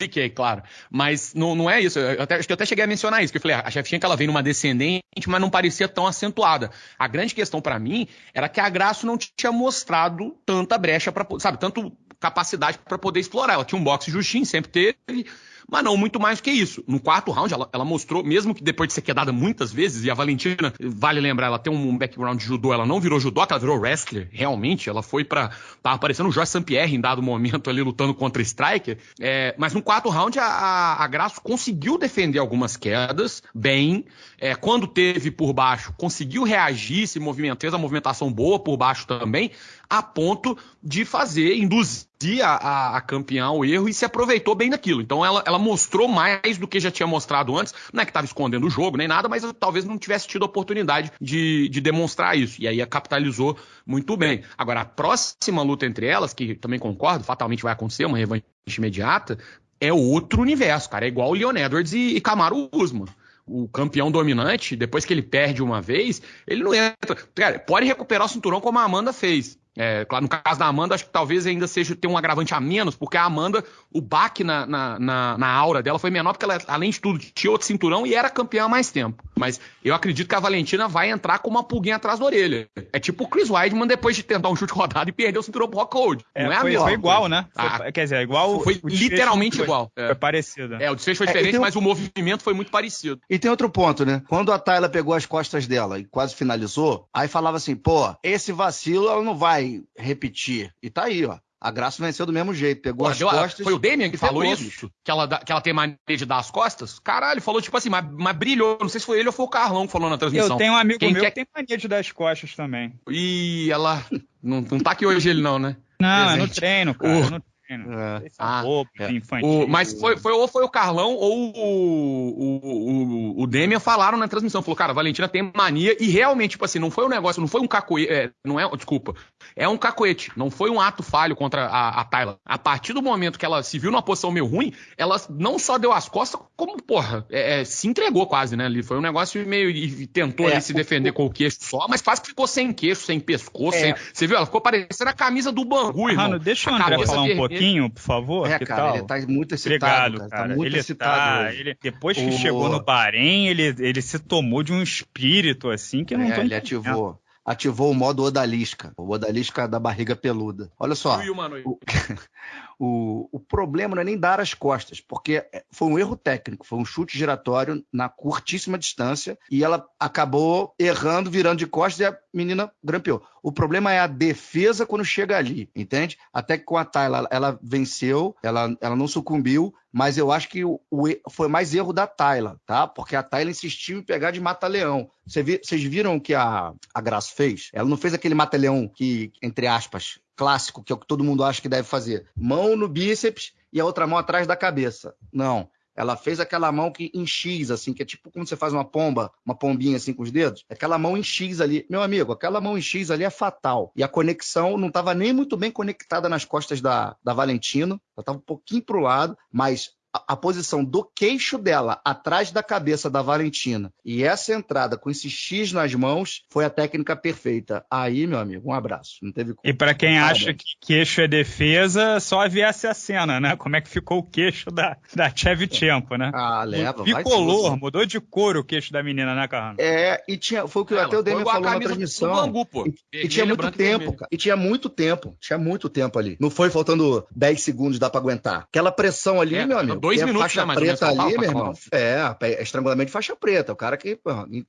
Fiquei, claro. Mas não, não é isso. Eu até, acho que eu até cheguei a mencionar isso, que eu falei, a Shevchenko ela vem numa descendente, mas não parecia tão acentuada. A grande questão pra mim era que a Graço não tinha mostrado tanta brecha para, sabe, tanto capacidade pra poder explorar. Ela tinha um boxe justinho, sempre teve, mas não muito mais que isso. No quarto round, ela, ela mostrou, mesmo que depois de ser quedada muitas vezes, e a Valentina, vale lembrar, ela tem um background de judô, ela não virou judô, ela virou wrestler, realmente. Ela foi pra. Tava parecendo o Jorge St-Pierre em dado momento ali lutando contra Striker. É, mas no quarto round, a, a, a Graço conseguiu defender algumas quedas bem. É, quando teve por baixo, conseguiu reagir, se movimentou, fez a movimentação boa por baixo também, a ponto de fazer, induzir a, a, a campeã ao erro e se aproveitou bem daquilo. Então ela, ela mostrou mais do que já tinha mostrado antes. Não é que estava escondendo o jogo nem nada, mas talvez não tivesse tido a oportunidade de, de demonstrar isso. E aí a capitalizou muito bem. Agora, a próxima luta entre elas, que também concordo, fatalmente vai acontecer, uma revanche imediata, é outro universo, cara. É igual o Leon Edwards e, e Camaro Usman o campeão dominante, depois que ele perde uma vez, ele não entra. Cara, pode recuperar o cinturão como a Amanda fez. É, claro, no caso da Amanda, acho que talvez ainda seja ter um agravante a menos, porque a Amanda, o baque na, na, na, na aura dela foi menor, porque ela, além de tudo, tinha outro cinturão e era campeã há mais tempo. Mas eu acredito que a Valentina vai entrar com uma pulguinha atrás da orelha. É tipo o Chris Weidman depois de tentar um chute rodado e perder o cinturão pro Rock Hold. É, não é a foi, mesma foi igual, né? Foi- Ah, quer dizer, igual. foi literalmente foi- igual. É. Foi parecido. É, o desfecho foi É, diferente, um- mas o movimento foi muito parecido. E tem outro ponto, né? Quando a Tayla pegou as costas dela e quase finalizou, aí falava assim, pô, esse vacilo ela não vai repetir. E tá aí, ó. A Graça venceu do mesmo jeito, pegou Pô, as deu a- costas. foi o Damian que falou isso? Que ela, que ela tem mania de dar as costas? Caralho, falou tipo assim, mas, mas brilhou. Não sei se foi ele ou foi o Carlão que falou na transmissão. Eu tenho um amigo Quem meu quer- que tem mania de dar as costas também. E ela. Não, não tá aqui hoje ele, não, né? Não, é no Presente. treino, cara. O- É no treino. É. Esse é Ah, bobo, é. infantil. O- mas foi, foi, ou foi o Carlão ou o, o, o, o Demian falaram na transmissão, falou, cara, a Valentina tem mania e realmente, tipo assim, não foi um negócio, não foi um cacoete, é, não é, desculpa, é um cacoete, não foi um ato falho contra a, a Tayla. A partir do momento que ela se viu numa posição meio ruim, ela não só deu as costas, como, porra, é, é, se entregou quase, né? Ali foi um negócio meio, e tentou É, ali se o- defender com o queixo só, mas quase que ficou sem queixo, sem pescoço, É. sem, você viu, ela ficou parecendo a camisa do Bangu, irmão. Mano, deixa André cabeça falar um vermelha. Pouquinho, por favor. É, que cara, tal? ele tá muito excitado, Obrigado, cara. cara. Tá muito ele excitado tá, ele, depois que O- chegou no Bahrein, ele, ele se tomou de um espírito assim que eu não É, tô ele entendendo. ativou. Ativou o modo odalisca. O odalisca da barriga peluda. Olha só. O [LAUGHS] O, o, problema não é nem dar as costas, porque foi um erro técnico, foi um chute giratório na curtíssima distância e ela acabou errando, virando de costas e a menina grampeou. O problema é a defesa quando chega ali, entende? Até que com a Tayla ela venceu, ela, ela não sucumbiu, mas eu acho que o, o foi mais erro da Tayla, tá? Porque a Tayla insistiu em pegar de mata-leão. Cê Vocês viram o que a, a Graça fez? Ela não fez aquele mata-leão que, entre aspas, clássico, que é o que todo mundo acha que deve fazer. Mão no bíceps e a outra mão atrás da cabeça. Não. Ela fez aquela mão que em X, assim, que é tipo como você faz uma pomba, uma pombinha assim com os dedos. Aquela mão em X ali. Meu amigo, aquela mão em X ali é fatal. E a conexão não estava nem muito bem conectada nas costas da, da Valentina. Ela estava um pouquinho pro lado, mas a, posição do queixo dela atrás da cabeça da Valentina e essa entrada com esse X nas mãos foi a técnica perfeita. Aí, meu amigo, um abraço. Não teve. E pra quem Parabéns. acha que queixo é defesa, só viesse a cena, né? Como é que ficou o queixo da, da Chevchenko, né? Ah, leva, vai Bicolor, tudo. mudou de cor o queixo da menina, né, Carrano? É, e tinha, foi o que até o Demian igual a falou na transmissão. Bangu, pô. E, e Vermelha, tinha muito e tempo, cara. E tinha muito tempo. Tinha muito tempo ali. Não foi faltando 10 segundos, dá pra aguentar. Aquela pressão ali, É, meu amigo. Dois é minutos, faixa né, menos, preta faltava ali, meu irmão. É, é estrangulamento de faixa preta. O cara que,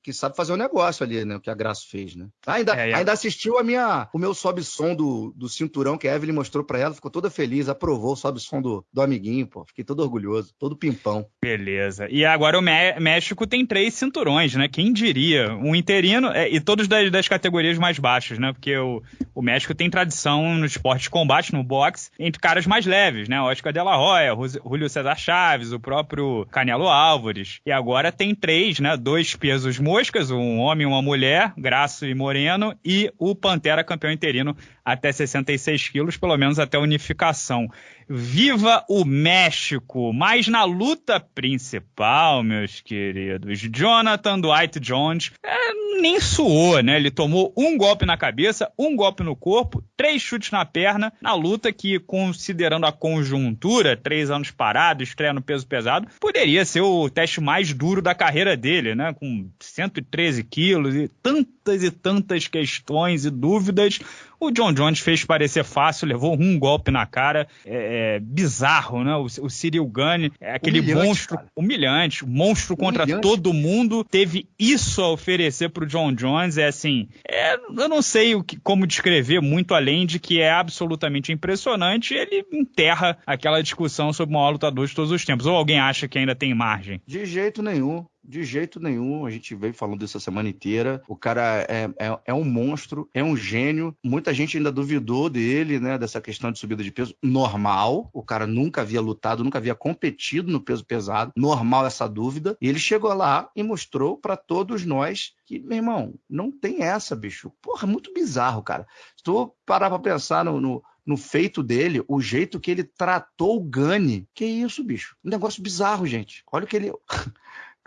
que sabe fazer o negócio ali, né? O que a Graça fez, né? Ainda, É, a- ainda assistiu a minha, o meu sobe-som do, do cinturão que a Evelyn mostrou pra ela. Ficou toda feliz, aprovou o sobe-som do, do amiguinho, pô. Fiquei todo orgulhoso, todo pimpão. Beleza. E agora o Mé- México tem três cinturões, né? Quem diria? Um interino é, e todos das, das categorias mais baixas, né? Porque o, o México tem tradição no esporte de combate, no boxe, entre caras mais leves, né? Oscar de la Hoya, Julio César Chaves, o próprio Canelo Álvares. E agora tem três, né? Dois pesos moscas, um homem e uma mulher, Graço e Moreno, e o Pantera campeão interino até 66 quilos, pelo menos até unificação. Viva o México! Mas na luta principal, meus queridos, Jonathan Dwight Jones é, nem suou, né? Ele tomou um golpe na cabeça, um golpe no corpo, três chutes na perna, na luta que, considerando a conjuntura, três anos parado, estreia no peso pesado, poderia ser o teste mais duro da carreira dele, né? Com 113 quilos e tantas e tantas questões e dúvidas. O John Jones fez parecer fácil, levou um golpe na cara, é, é, bizarro, né? O, o Cyril Gunn, é aquele Humilhante, monstro cara. humilhante, monstro contra Humilhante. todo mundo, teve isso a oferecer pro John Jones, é assim, é, eu não sei o que, como descrever muito além de que é absolutamente impressionante, ele enterra aquela discussão sobre o maior lutador de todos os tempos. Ou alguém acha que ainda tem margem? De jeito nenhum. De jeito nenhum, a gente veio falando isso a semana inteira. O cara é, é, é um monstro, é um gênio. Muita gente ainda duvidou dele, né? Dessa questão de subida de peso. Normal. O cara nunca havia lutado, nunca havia competido no peso pesado. Normal essa dúvida. E ele chegou lá e mostrou pra todos nós que, meu irmão, não tem essa, bicho. Porra, muito bizarro, cara. Se tu parar pra pensar no, no, no feito dele, o jeito que ele tratou o Gani. Que isso, bicho? Um negócio bizarro, gente. Olha o que ele.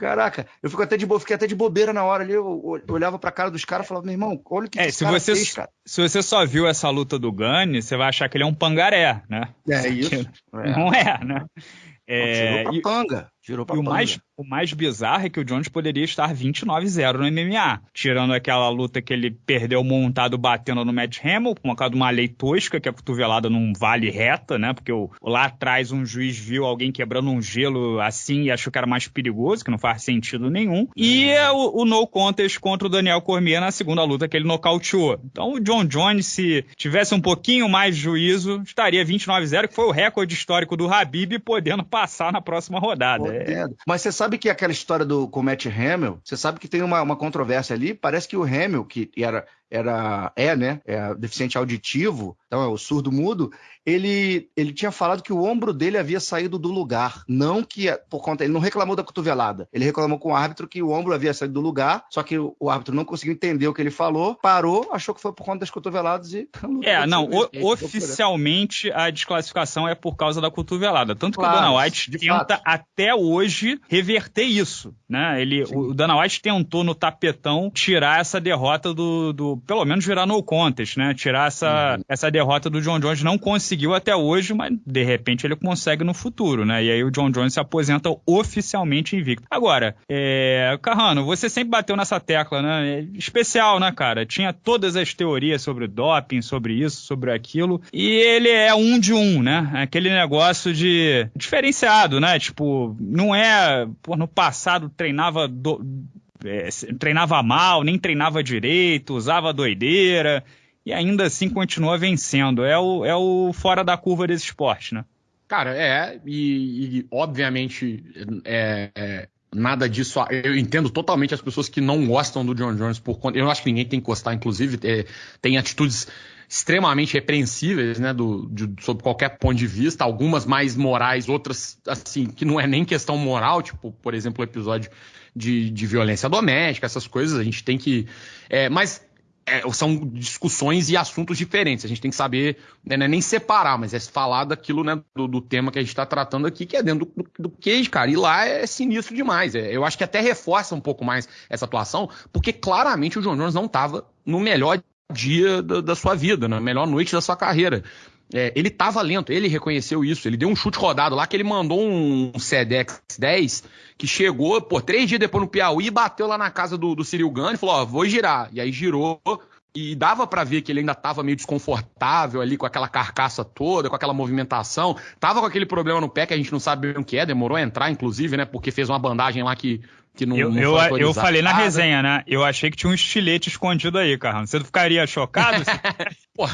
Caraca, eu fico até de bo... fiquei até de bobeira na hora ali. Eu olhava pra cara dos caras e falava, meu irmão, olha o que, É, que se cara você, fez, cara. se você só viu essa luta do Gunn, você vai achar que ele é um pangaré, né? É isso. [LAUGHS] É. Não é, né? É, tirou pra e- panga. Tirou pra E o mais, o mais bizarro é que o Jones poderia estar 29-0 no MMA. Tirando aquela luta que ele perdeu montado batendo no Matt Hamill, por causa de uma lei tosca, que a cotovelada não vale reta, né? Porque o- lá atrás um juiz viu alguém quebrando um gelo assim e achou que era mais perigoso, que não faz sentido nenhum. E é o, o no contest contra o Daniel Cormier na segunda luta que ele nocauteou. Então o John Jones, se tivesse um pouquinho mais de juízo, estaria 29-0, que foi o recorde histórico do Habib, podendo passar na próxima rodada. É. Mas você sabe que aquela história do com o Matt Hamill, você sabe que tem uma, uma controvérsia ali. Parece que o Hamill, que era, era é, né, é deficiente auditivo, então é o surdo mudo, ele, ele tinha falado que o ombro dele havia saído do lugar. Não que, por conta. Ele não reclamou da cotovelada. Ele reclamou com o árbitro que o ombro havia saído do lugar, só que o, o árbitro não conseguiu entender o que ele falou, parou, achou que foi por conta das cotoveladas e. [LAUGHS] É, não, o, oficialmente a desclassificação é por causa da cotovelada. Tanto que claro, o Dana White tenta fato. até hoje reverter isso. Né? Ele, o Dana White tentou no tapetão tirar essa derrota do. do pelo menos virar no contest, né? Tirar essa, uhum. essa derrota do John Jones. Não conseguiu até hoje, mas de repente ele consegue no futuro, né? E aí o John Jones se aposenta oficialmente invicto. Agora, é... Carrano, você sempre bateu nessa tecla, né? É especial, né, cara? Tinha todas as teorias sobre doping, sobre isso, sobre aquilo. E ele é um de um, né? Aquele negócio de diferenciado, né? Tipo, não é. Pô, no passado treinava. Do... É, treinava mal, nem treinava direito, usava doideira e ainda assim continua vencendo. É o, é o fora da curva desse esporte, né? Cara, é, e, e obviamente é, é, nada disso. Eu entendo totalmente as pessoas que não gostam do John Jones por conta. Eu acho que ninguém tem que gostar, inclusive, é, tem atitudes extremamente repreensíveis, né, do, de, sob qualquer ponto de vista, algumas mais morais, outras, assim, que não é nem questão moral, tipo, por exemplo, o episódio de, de violência doméstica, essas coisas, a gente tem que. É, mas é, são discussões e assuntos diferentes. A gente tem que saber, né, é nem separar, mas é falar daquilo, né, do, do tema que a gente está tratando aqui, que é dentro do, case, cara. E lá é sinistro demais. É, eu acho que até reforça um pouco mais essa atuação, porque claramente o John Jones não estava no melhor dia da, da, sua vida, na melhor noite da sua carreira. É, ele estava lento, ele reconheceu isso. Ele deu um chute rodado lá que ele mandou um Sedex 10 que chegou, por três dias depois no Piauí, bateu lá na casa do, do Cyril e falou: Ó, vou girar. E aí girou. E dava para ver que ele ainda estava meio desconfortável ali com aquela carcaça toda, com aquela movimentação. Tava com aquele problema no pé que a gente não sabe o que é, demorou a entrar, inclusive, né? Porque fez uma bandagem lá que, que não, eu, não eu, eu falei na resenha, né? Eu achei que tinha um estilete escondido aí, cara. Você ficaria chocado? [LAUGHS] Pô,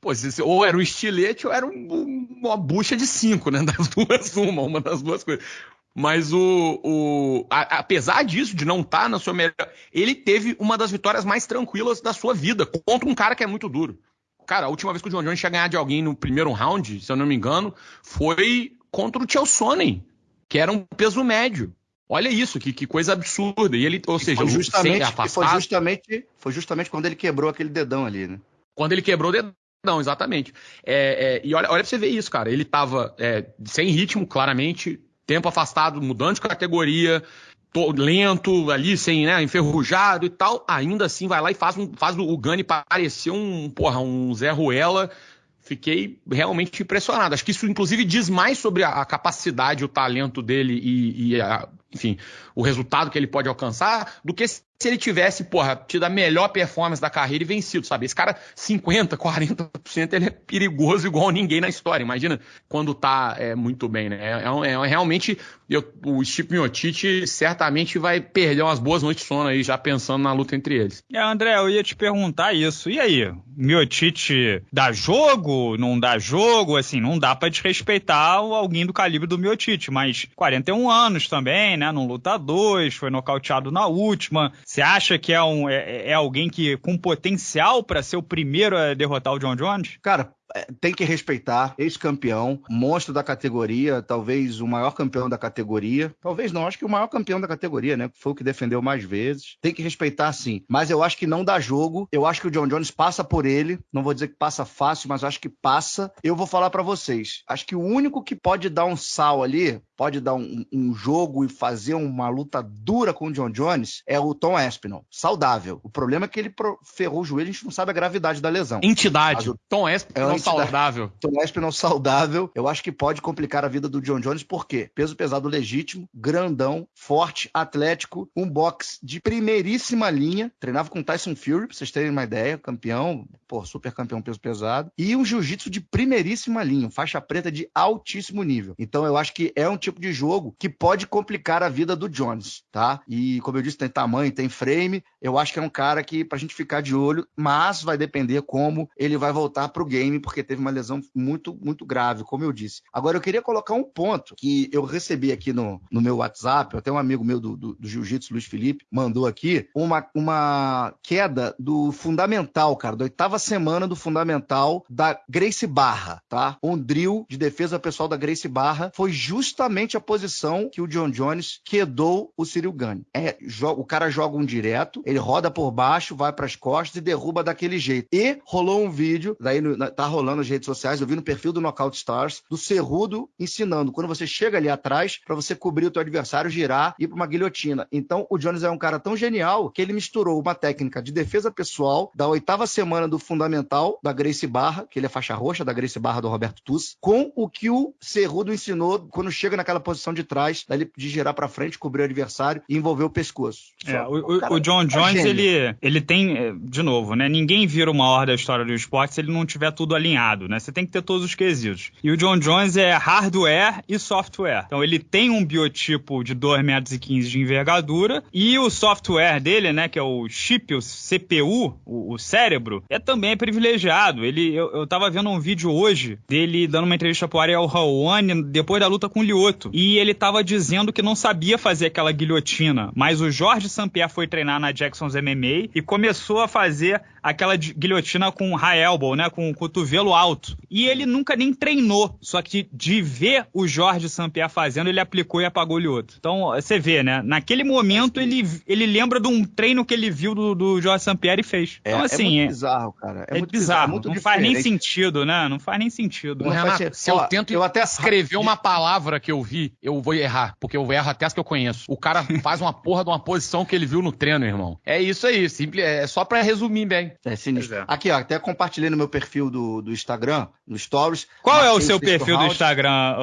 Pô, ou era um estilete ou era um, uma bucha de cinco, né? [LAUGHS] Das duas, uma, uma das duas coisas. Mas o. o a, apesar disso, de não estar tá na sua melhor. Ele teve uma das vitórias mais tranquilas da sua vida contra um cara que é muito duro. Cara, a última vez que o John Jones tinha ganhado de alguém no primeiro round, se eu não me engano, foi contra o Chelsea, que era um peso médio. Olha isso, que, que coisa absurda. E ele, ou seja, foi justamente, foi justamente, foi justamente quando ele quebrou aquele dedão ali, né? Quando ele quebrou o dedão. Não, exatamente. É, é, e olha, olha pra você ver isso, cara. Ele tava é, sem ritmo, claramente, tempo afastado, mudando de categoria, lento ali, sem, né, enferrujado e tal. Ainda assim vai lá e faz, um, faz o Gani parecer um, porra, um Zé Ruela. Fiquei realmente impressionado. Acho que isso, inclusive, diz mais sobre a, a capacidade, o talento dele e, e a, enfim, o resultado que ele pode alcançar, do que ele tivesse, porra, tido a melhor performance da carreira e vencido, sabe? Esse cara, 50%, 40%, ele é perigoso igual ninguém na história. Imagina quando tá é, muito bem, né? É, é, é realmente, eu, o Steve Miotite certamente vai perder umas boas noites de sono aí, já pensando na luta entre eles. É, André, eu ia te perguntar isso. E aí? Miotite dá jogo? Não dá jogo? Assim, não dá para desrespeitar alguém do calibre do Miotite, mas 41 anos também, né? Não luta dois, foi nocauteado na última. Você acha que é, um, é, é alguém que com potencial para ser o primeiro a derrotar o John Jones? Cara, é, tem que respeitar, ex-campeão, monstro da categoria, talvez o maior campeão da categoria. Talvez não, acho que o maior campeão da categoria, né? Foi o que defendeu mais vezes. Tem que respeitar sim. Mas eu acho que não dá jogo. Eu acho que o John Jones passa por ele. Não vou dizer que passa fácil, mas acho que passa. Eu vou falar para vocês. Acho que o único que pode dar um sal ali, pode dar um, um jogo e fazer uma luta dura com o John Jones, é o Tom Espinal. Saudável. O problema é que ele ferrou o joelho, a gente não sabe a gravidade da lesão. Entidade. O Tom Espinal é saudável. Tom Espinal saudável, eu acho que pode complicar a vida do John Jones, por quê? Peso pesado legítimo, grandão, forte, atlético, um boxe de primeiríssima linha, treinava com Tyson Fury, pra vocês terem uma ideia, campeão, pô, super campeão peso pesado, e um jiu-jitsu de primeiríssima linha, faixa preta de altíssimo nível. Então eu acho que é um tipo de jogo que pode complicar a vida do Jones, tá? E como eu disse, tem tamanho, tem frame. Eu acho que é um cara que pra gente ficar de olho, mas vai depender como ele vai voltar pro game, porque teve uma lesão muito, muito grave, como eu disse. Agora eu queria colocar um ponto que eu recebi aqui no, no meu WhatsApp, até um amigo meu do, do, do Jiu-Jitsu, Luiz Felipe, mandou aqui uma, uma queda do fundamental, cara, da oitava semana do fundamental da Grace Barra, tá? Um drill de defesa pessoal da Grace Barra foi justamente a posição que o John Jones quedou o Cyril Gane. É, o cara joga um direto, ele roda por baixo, vai para as costas e derruba daquele jeito. E rolou um vídeo, daí no, tá rolando nas redes sociais, eu vi no perfil do Knockout Stars, do Cerrudo ensinando quando você chega ali atrás para você cobrir o teu adversário, girar e ir para uma guilhotina. Então o Jones é um cara tão genial que ele misturou uma técnica de defesa pessoal da oitava semana do fundamental da Grace Barra, que ele é faixa roxa da Grace Barra do Roberto Tuss, com o que o Cerrudo ensinou quando chega naquela posição de trás, de girar para frente, cobrir o adversário e envolver o pescoço. É, o, o, o, John é Jones, é ele, ele tem, é, de novo, né? Ninguém vira uma hora da história do esporte se ele não tiver tudo alinhado, né? Você tem que ter todos os quesitos. E o John Jones é hardware e software. Então ele tem um biotipo de 2,15 metros de envergadura e o software dele, né, que é o chip, o CPU, o, o cérebro, é também privilegiado. Ele, eu, eu tava vendo um vídeo hoje dele dando uma entrevista pro Ariel Rawane depois da luta com o E ele tava dizendo que não sabia fazer aquela guilhotina, mas o Jorge Sampierre foi treinar na Jackson's MMA e começou a fazer aquela guilhotina com high elbow, né, com o cotovelo alto. E ele nunca nem treinou, só que de ver o Jorge Sampierre fazendo, ele aplicou e apagou o Lioto. Então, você vê, né, naquele momento ele, ele lembra de um treino que ele viu do, do Jorge Sampierre e fez. É, então, assim, é muito é, bizarro, cara. É, é muito bizarro, bizarro muito não diferente. faz nem sentido, né? Não faz nem sentido. Não Renato, se eu tento eu até escrever uma palavra que eu vi, eu vou errar, porque eu erro até as que eu conheço. O cara [LAUGHS] faz uma porra de uma posição que ele viu no treino, irmão. É isso aí, simples, é só para resumir bem. É sinistro. É. Aqui, ó, até compartilhei no meu perfil do, do Instagram, no Stories. Qual é o seu perfil round. do Instagram,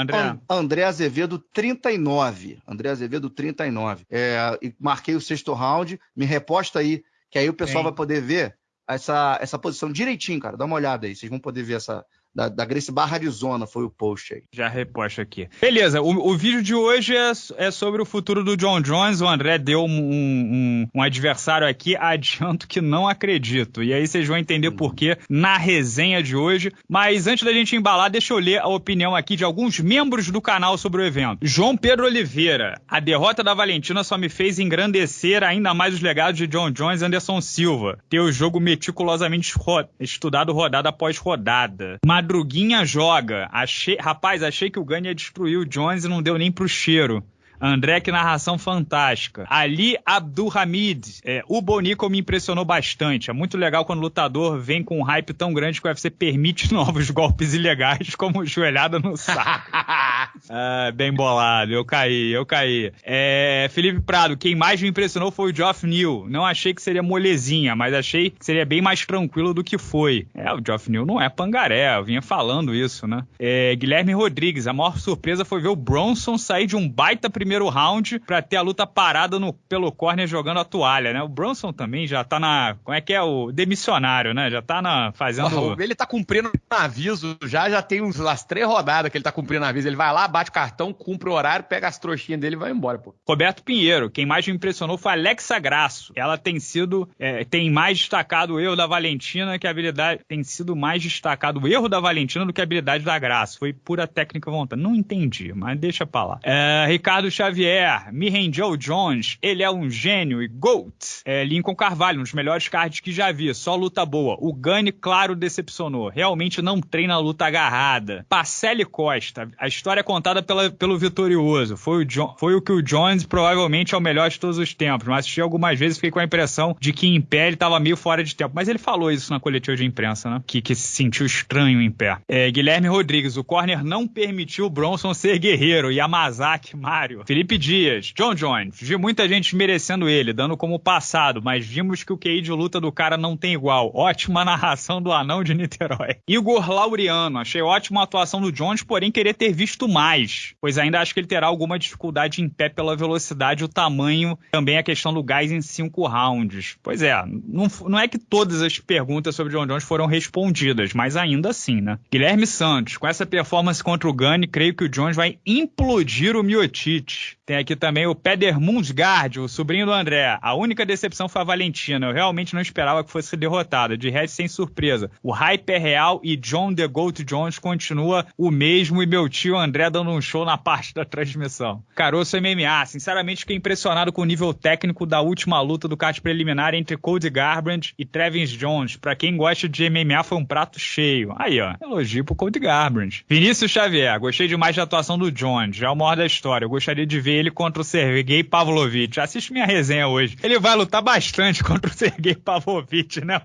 André? And, André Azevedo 39. André Azevedo 39. É, e marquei o sexto round, me reposta aí, que aí o pessoal Bem. vai poder ver essa, essa posição direitinho, cara. Dá uma olhada aí, vocês vão poder ver essa, da, da Grace Barra Arizona foi o post aí. Já reposto aqui. Beleza, o, o vídeo de hoje é, é, sobre o futuro do John Jones. O André deu um, um, um, adversário aqui, [LAUGHS] adianto que não acredito. E aí vocês vão entender hum. por quê na resenha de hoje. Mas antes da gente embalar, deixa eu ler a opinião aqui de alguns membros do canal sobre o evento. João Pedro Oliveira, a derrota da Valentina só me fez engrandecer ainda mais os legados de John Jones e Anderson Silva. Ter o jogo meticulosamente ro estudado rodada após rodada. Mas Madruguinha joga. Achei, rapaz, achei que o Gunn ia destruir o Jones e não deu nem pro cheiro. André, que narração fantástica. Ali Abdulhamid, é, o Bonico me impressionou bastante. É muito legal quando o lutador vem com um hype tão grande que o UFC permite [LAUGHS] novos golpes ilegais, como joelhada no saco. [LAUGHS] ah, bem bolado, eu caí, eu caí. É, Felipe Prado, quem mais me impressionou foi o Geoff Neal. Não achei que seria molezinha, mas achei que seria bem mais tranquilo do que foi. É, o Geoff Neal não é pangaré, eu vinha falando isso, né? É, Guilherme Rodrigues, a maior surpresa foi ver o Bronson sair de um baita primeiro primeiro round para ter a luta parada no, pelo corner jogando a toalha, né? O Bronson também já tá na. Como é que é? O demissionário, né? Já tá na. fazendo. ele tá cumprindo aviso já, já tem uns, as três rodadas que ele tá cumprindo aviso. Ele vai lá, bate o cartão, cumpre o horário, pega as trouxinhas dele e vai embora, pô. Roberto Pinheiro, quem mais me impressionou foi a Alexa Grasso. Ela tem sido. É, tem mais destacado o erro da Valentina que a habilidade. Tem sido mais destacado o erro da Valentina do que a habilidade da Grasso. Foi pura técnica vontade. Não entendi, mas deixa pra lá. É, Ricardo Xavier, me rendeu Jones, ele é um gênio e GOAT. É, Lincoln Carvalho, um dos melhores cards que já vi, só luta boa. O Gane, claro, decepcionou. Realmente não treina a luta agarrada. Pacelli Costa, a história é contada pela, pelo vitorioso. Foi o, John, foi o que o Jones provavelmente é o melhor de todos os tempos, mas assisti algumas vezes fiquei com a impressão de que em pé ele estava meio fora de tempo. Mas ele falou isso na coletiva de imprensa, né? Que, que se sentiu estranho em pé. É, Guilherme Rodrigues, o corner não permitiu o Bronson ser guerreiro. Yamazaki, Mário. Felipe Dias. John Jones. Vi muita gente merecendo ele, dando como passado, mas vimos que o QI de luta do cara não tem igual. Ótima [LAUGHS] narração do anão de Niterói. Igor Laureano. Achei ótima a atuação do Jones, porém queria ter visto mais, pois ainda acho que ele terá alguma dificuldade em pé pela velocidade o tamanho, também a questão do gás em cinco rounds. Pois é, não, não é que todas as perguntas sobre John Jones foram respondidas, mas ainda assim, né? Guilherme Santos, com essa performance contra o Gunny, creio que o Jones vai implodir o Miotite. Tem aqui também o Peder Mundsgaard, o sobrinho do André. A única decepção foi a Valentina. Eu realmente não esperava que fosse derrotada. De resto, sem surpresa. O hype é real e John The Goat Jones continua o mesmo e meu tio André dando um show na parte da transmissão. Caroço MMA. Sinceramente, fiquei impressionado com o nível técnico da última luta do card preliminar entre Cody Garbrandt e Travis Jones. Pra quem gosta de MMA, foi um prato cheio. Aí, ó. Elogio pro Cody Garbrandt. Vinícius Xavier. Gostei demais da atuação do Jones. Já é o maior da história. Eu gostaria de ver ele contra o Sergei Pavlovich. Assiste minha resenha hoje. Ele vai lutar bastante [LAUGHS] contra o Sergei Pavlovich, né,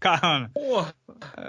Carrano? Porra.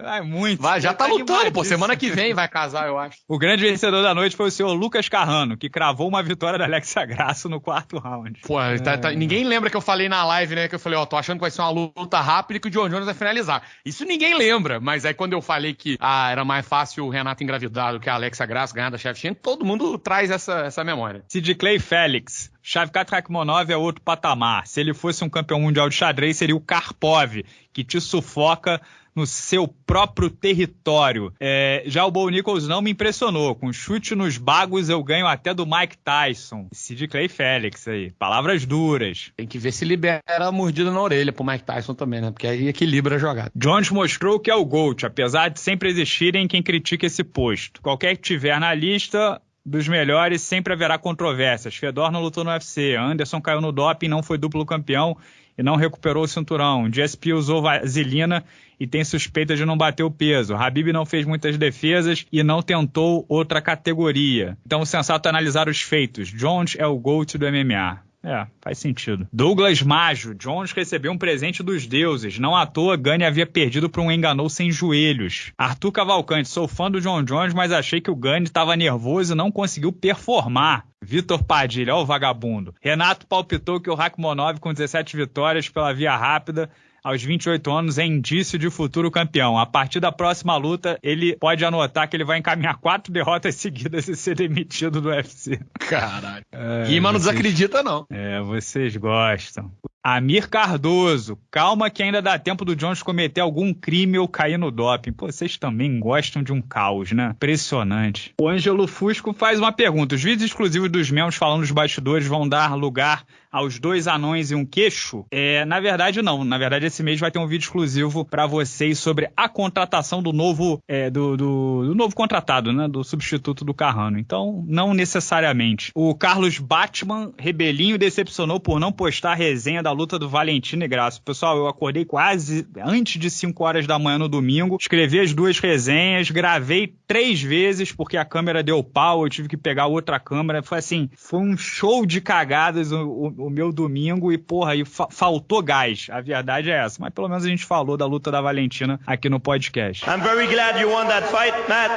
Vai muito. Vai, já tá, tá lutando, pô. Semana que vem vai casar, eu acho. O grande vencedor da noite foi o senhor Lucas Carrano, que cravou uma vitória da Alexia Grasso no quarto round. Pô, é... tá, tá, ninguém lembra que eu falei na live, né? Que eu falei, ó, tô achando que vai ser uma luta rápida e que o John Jones vai finalizar. Isso ninguém lembra, mas aí quando eu falei que ah, era mais fácil o Renato engravidar do que a Alexia Grasso ganhar da Shevchenko, todo mundo traz essa, essa memória. Sid Clay Félix. Shavkat Rakhmonov é outro patamar. Se ele fosse um campeão mundial de xadrez, seria o Karpov, que te sufoca no seu próprio território. É, já o Bo Nichols não me impressionou. Com chute nos bagos eu ganho até do Mike Tyson. Sid Clay Félix aí. Palavras duras. Tem que ver se libera a mordida na orelha pro Mike Tyson também, né? Porque aí equilibra a jogada. Jones mostrou que é o GOAT, apesar de sempre existirem quem critique esse posto. Qualquer que tiver na lista, dos melhores, sempre haverá controvérsias. Fedor não lutou no UFC, Anderson caiu no doping, não foi duplo campeão e não recuperou o cinturão. GSP usou vaselina e tem suspeita de não bater o peso. Habib não fez muitas defesas e não tentou outra categoria. Então sensato é analisar os feitos. Jones é o GOAT do MMA. É, faz sentido. Douglas Majo, Jones recebeu um presente dos deuses. Não à toa, Gani havia perdido para um enganou sem joelhos. Arthur Cavalcante, sou fã do John Jones, mas achei que o Gani estava nervoso e não conseguiu performar. Vitor Padilha, ó o vagabundo. Renato palpitou que o Rakhmonov com 17 vitórias pela via rápida aos 28 anos é indício de futuro campeão. A partir da próxima luta, ele pode anotar que ele vai encaminhar quatro derrotas [LAUGHS] seguidas e ser demitido do UFC. Caralho. É, Rima não desacredita, não. É, vocês gostam. Amir Cardoso, calma que ainda dá tempo do Jones cometer algum crime ou cair no doping. Pô, vocês também gostam de um caos, né? Impressionante. O Ângelo Fusco faz uma pergunta. Os vídeos exclusivos dos membros falando dos bastidores vão dar lugar aos dois anões e um queixo? É, na verdade, não. Na verdade, esse mês vai ter um vídeo exclusivo para vocês sobre a contratação do novo, é, do, do, do, novo contratado, né? Do substituto do Carrano. Então, não necessariamente. O Carlos Batman, rebelinho, decepcionou por não postar a resenha da luta do Valentino e Graça. Pessoal, eu acordei quase antes de 5 horas da manhã no domingo, escrevi as duas resenhas, gravei três vezes porque a câmera deu pau, eu tive que pegar outra câmera. Foi assim, foi um show de cagadas o, o, o meu domingo e, porra, aí fa faltou gás. A verdade é essa. Mas pelo menos a gente falou da luta da Valentina aqui no podcast. I'm very glad you won that fight, Matt,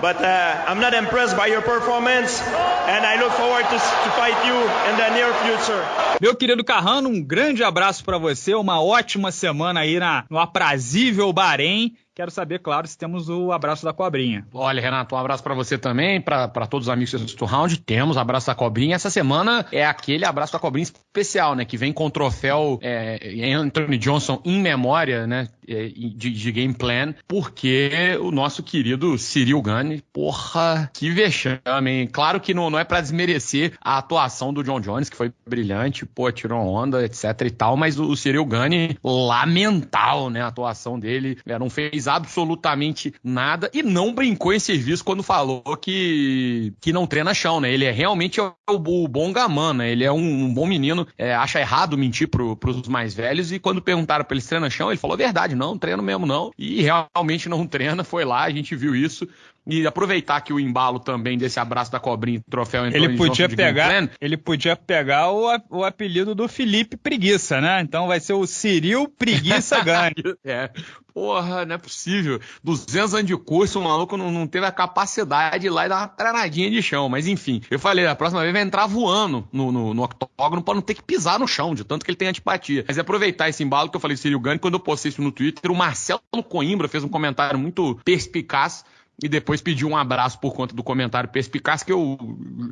but uh, I'm not impressed by your performance and I look forward to, to fight you in the near future. Meu querido Carrano, um grande abraço para você, uma ótima semana aí na, no aprazível Bahrein. Quero saber, claro, se temos o abraço da cobrinha. Olha, Renato, um abraço para você também, para todos os amigos do Round. Temos abraço da cobrinha. Essa semana é aquele abraço da cobrinha especial, né? Que vem com o troféu é, Anthony Johnson em memória, né? É, de, de, game plan, porque o nosso querido Cyril Gane, porra, que vexame, hein? Claro que não, não é para desmerecer a atuação do John Jones, que foi brilhante, pô, tirou onda, etc e tal, mas o, o Cyril Gane, lamentável, né? A atuação dele, não fez absolutamente nada e não brincou em serviço quando falou que, que não treina chão, né? Ele é realmente o, o bom gamã, né? Ele é um, um bom menino, é, acha errado mentir pro, pros mais velhos e quando perguntaram pra ele se treina chão, ele falou a verdade, não treino mesmo não. E realmente não [LAUGHS] treina, foi lá, a gente viu isso. E aproveitar que o embalo também desse abraço da cobrinha, troféu ele podia pegar, ele podia pegar o, o apelido do Felipe Preguiça, né? Então vai ser o Ciril Preguiça [LAUGHS] Gane. é. Porra, não é possível. 200 anos de curso, o maluco não, não teve a capacidade de ir lá e dar uma treinadinha de chão. Mas enfim, eu falei, a próxima vez vai entrar voando no, no, no octógono pra não ter que pisar no chão, de tanto que ele tem antipatia. Mas é aproveitar esse embalo que eu falei Ciril Gane, quando eu postei isso no Twitter, o Marcelo Coimbra fez um comentário muito perspicaz e depois pediu um abraço por conta do comentário perspicaz que eu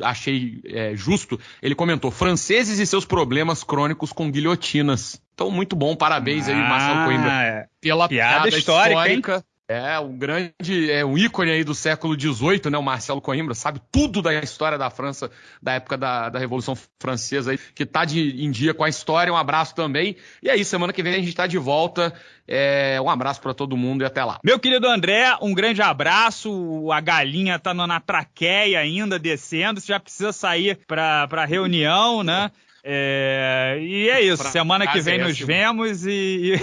achei é, justo. Ele comentou: franceses e seus problemas crônicos com guilhotinas. Então, muito bom, parabéns ah, aí, Marcelo Coimbra, é. pela piada, piada histórica. histórica é, um grande, é um ícone aí do século XVIII, né? O Marcelo Coimbra sabe tudo da história da França, da época da, da Revolução Francesa aí, que tá de, em dia com a história. Um abraço também. E aí, semana que vem a gente tá de volta. É, um abraço para todo mundo e até lá. Meu querido André, um grande abraço. A galinha tá na traqueia ainda, descendo. Você já precisa sair pra, pra reunião, né? É, e é isso. Pra semana que vem nos vemos e,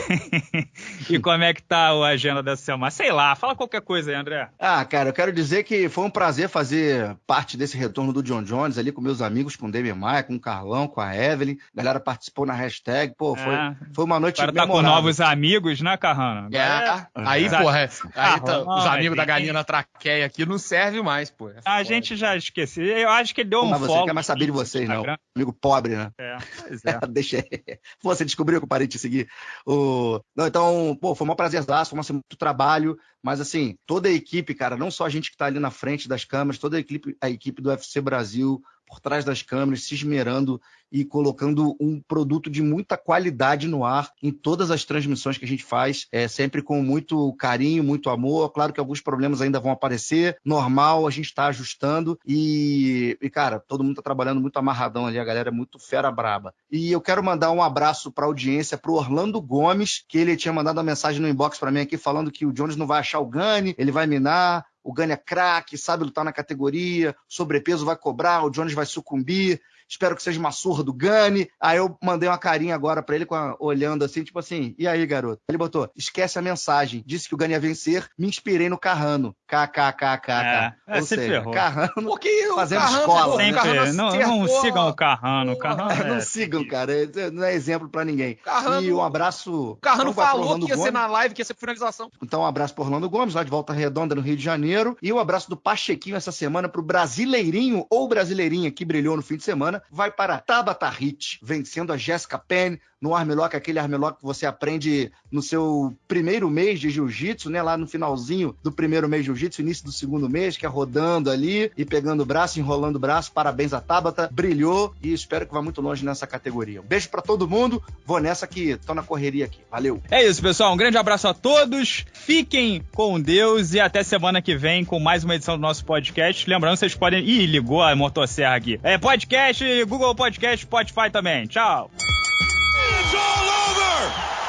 e, [LAUGHS] e, como é que tá a agenda dessa semana? Sei lá, fala qualquer coisa aí, André. Ah, cara, eu quero dizer que foi um prazer fazer parte desse retorno do John Jones ali com meus amigos, com o David Maia, com o Carlão, com a Evelyn. A galera participou na hashtag. Pô, foi, é. foi uma noite Agora tá com novos amigos, né, Carrano? É. é. Aí, é. porra, aí tá, os amigos da galinha na traqueia aqui não serve mais, pô. É a gente já esqueceu. Eu acho que ele deu um Mas você não quer mais saber de vocês, não. Amigo pobre, né? É, pois [LAUGHS] é. Deixa Você descobriu que eu parei de te seguir. O... Não, então, pô, foi um prazer, foi muito trabalho, mas assim, toda a equipe, cara, não só a gente que está ali na frente das câmeras, toda a equipe, a equipe do UFC Brasil, por trás das câmeras, se esmerando e colocando um produto de muita qualidade no ar em todas as transmissões que a gente faz, é, sempre com muito carinho, muito amor. Claro que alguns problemas ainda vão aparecer, normal, a gente está ajustando e, e, cara, todo mundo está trabalhando muito amarradão ali, a galera é muito fera braba. E eu quero mandar um abraço para a audiência, para Orlando Gomes, que ele tinha mandado uma mensagem no inbox para mim aqui falando que o Jones não vai achar o Gani, ele vai minar, o Gani é craque, sabe lutar na categoria, sobrepeso vai cobrar, o Jones vai sucumbir espero que seja uma surra do Gani. Aí eu mandei uma carinha agora para ele, a, olhando assim, tipo assim, e aí, garoto? Ele botou, esquece a mensagem, disse que o Gani ia vencer, me inspirei no Carrano. KKKK. É, é, Ou seja, ferrou. Carrano Porque fazendo Carrano, escola. Sempre, Carrano não, não sigam o Carrano. Carrano é, não sigam, cara. Não é exemplo para ninguém. Carrano, e um abraço. Carrano falou que ia Gomes. ser na live, que ia ser finalização. Então, um abraço pro Orlando Gomes, lá de Volta Redonda, no Rio de Janeiro. E um abraço do Pachequinho essa semana pro Brasileirinho ou Brasileirinha que brilhou no fim de semana. Vai para Tabata Hit, vencendo a Jessica Penn no armlock, aquele armlock que você aprende no seu primeiro mês de jiu-jitsu, né? Lá no finalzinho do primeiro mês de jiu-jitsu, início do segundo mês, que é rodando ali e pegando o braço, enrolando o braço. Parabéns a Tabata, brilhou e espero que vá muito longe nessa categoria. Um beijo para todo mundo, vou nessa que tô na correria aqui. Valeu. É isso, pessoal. Um grande abraço a todos. Fiquem com Deus e até semana que vem com mais uma edição do nosso podcast. Lembrando, vocês podem. Ih, ligou a motosserra aqui. É podcast, Google Podcast, Spotify também. Tchau! It's all over!